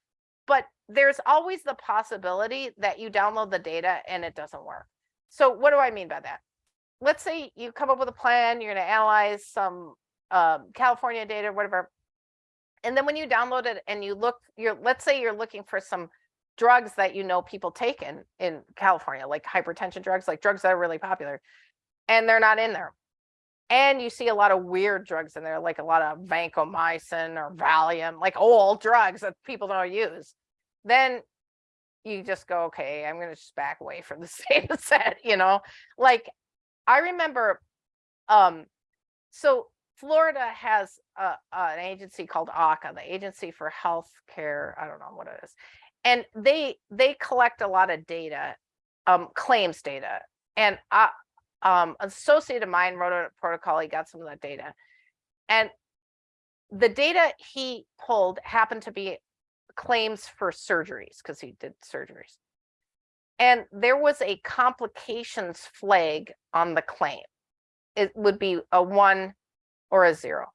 but there's always the possibility that you download the data and it doesn't work. So what do I mean by that? Let's say you come up with a plan, you're going to analyze some um, California data, whatever. And then when you download it and you look, you're, let's say you're looking for some drugs that you know people take in, in California, like hypertension drugs, like drugs that are really popular, and they're not in there. And you see a lot of weird drugs in there, like a lot of vancomycin or Valium, like old drugs that people don't use. Then you just go, okay, I'm gonna just back away from the data set, you know? Like, I remember, um, so Florida has a, an agency called ACA, the Agency for Health Care, I don't know what it is. And they, they collect a lot of data, um, claims data. And I, um, associate of mine wrote a protocol, he got some of that data. And the data he pulled happened to be claims for surgeries, because he did surgeries. and there was a complications flag on the claim. It would be a one or a zero.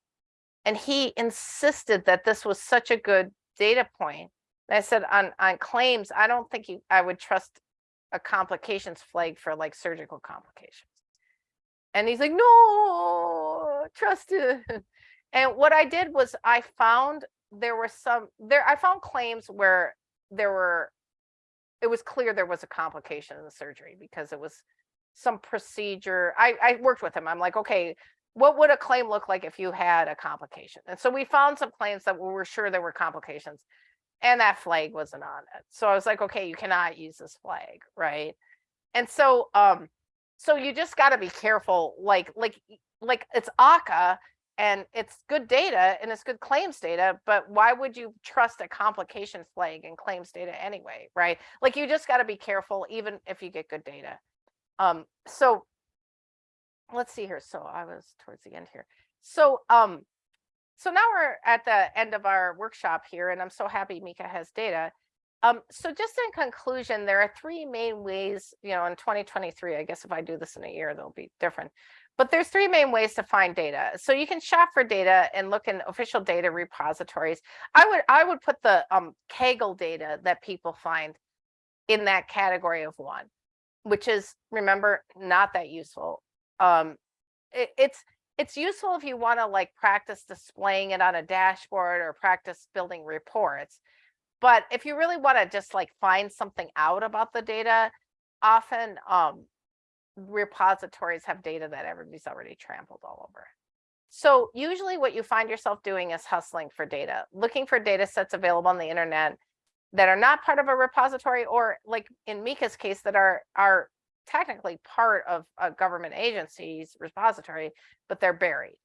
And he insisted that this was such a good data point. And I said on, on claims, I don't think you, I would trust a complications flag for like surgical complications. And he's like, no, trust it. And what I did was I found there were some there, I found claims where there were, it was clear there was a complication in the surgery because it was some procedure. I, I worked with him. I'm like, okay, what would a claim look like if you had a complication? And so we found some claims that we were sure there were complications and that flag wasn't on it. So I was like, okay, you cannot use this flag, right? And so um so you just got to be careful like like like it's ACA and it's good data and it's good claims data, but why would you trust a complication flag in claims data anyway, right? Like you just got to be careful even if you get good data. Um so let's see here. So I was towards the end here. So um so now we're at the end of our workshop here, and I'm so happy Mika has data. Um, so just in conclusion, there are three main ways, you know, in 2023, I guess if I do this in a year, they'll be different. But there's three main ways to find data. So you can shop for data and look in official data repositories. I would I would put the um, Kaggle data that people find in that category of one, which is remember not that useful. Um, it, it's it's useful if you want to like practice displaying it on a dashboard or practice building reports. But if you really want to just like find something out about the data, often um, repositories have data that everybody's already trampled all over. So usually what you find yourself doing is hustling for data, looking for data sets available on the internet that are not part of a repository or like in Mika's case that are are technically part of a government agency's repository, but they're buried.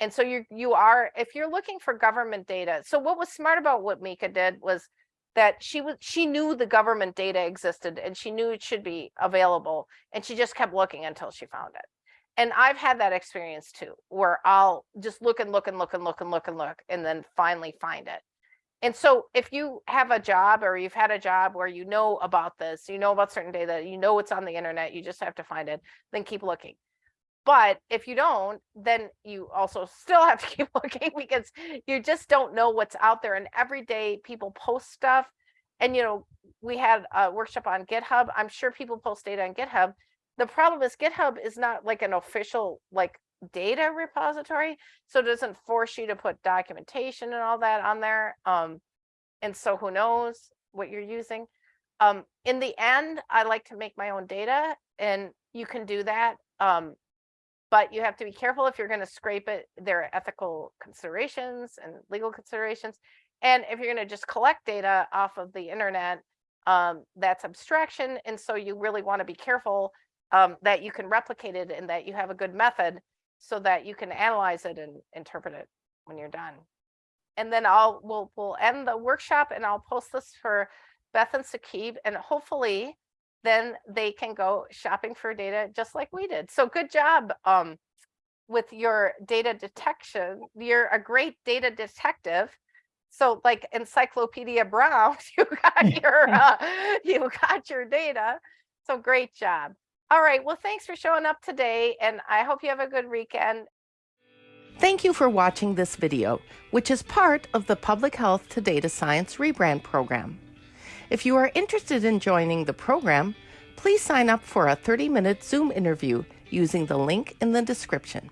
And so you you are if you're looking for government data. So what was smart about what Mika did was that she was she knew the government data existed and she knew it should be available and she just kept looking until she found it. And I've had that experience too, where I'll just look and look and look and look and look and look and then finally find it and so if you have a job or you've had a job where you know about this, you know about certain data, you know it's on the internet, you just have to find it, then keep looking. But if you don't, then you also still have to keep looking because you just don't know what's out there. And every day people post stuff. And, you know, we had a workshop on GitHub. I'm sure people post data on GitHub. The problem is GitHub is not like an official like data repository. So it doesn't force you to put documentation and all that on there. Um, and so who knows what you're using. Um, in the end, I like to make my own data and you can do that. Um, but you have to be careful if you're going to scrape it. There are ethical considerations and legal considerations. And if you're going to just collect data off of the internet, um, that's abstraction. And so you really want to be careful um, that you can replicate it and that you have a good method so that you can analyze it and interpret it when you're done. And then I'll we'll we'll end the workshop and I'll post this for Beth and Sakib and hopefully then they can go shopping for data just like we did. So good job um, with your data detection. You're a great data detective. So like Encyclopedia Brown, you got your uh, you got your data. So great job. All right. Well, thanks for showing up today, and I hope you have a good weekend. Thank you for watching this video, which is part of the Public Health to Data Science Rebrand program. If you are interested in joining the program, please sign up for a 30-minute Zoom interview using the link in the description.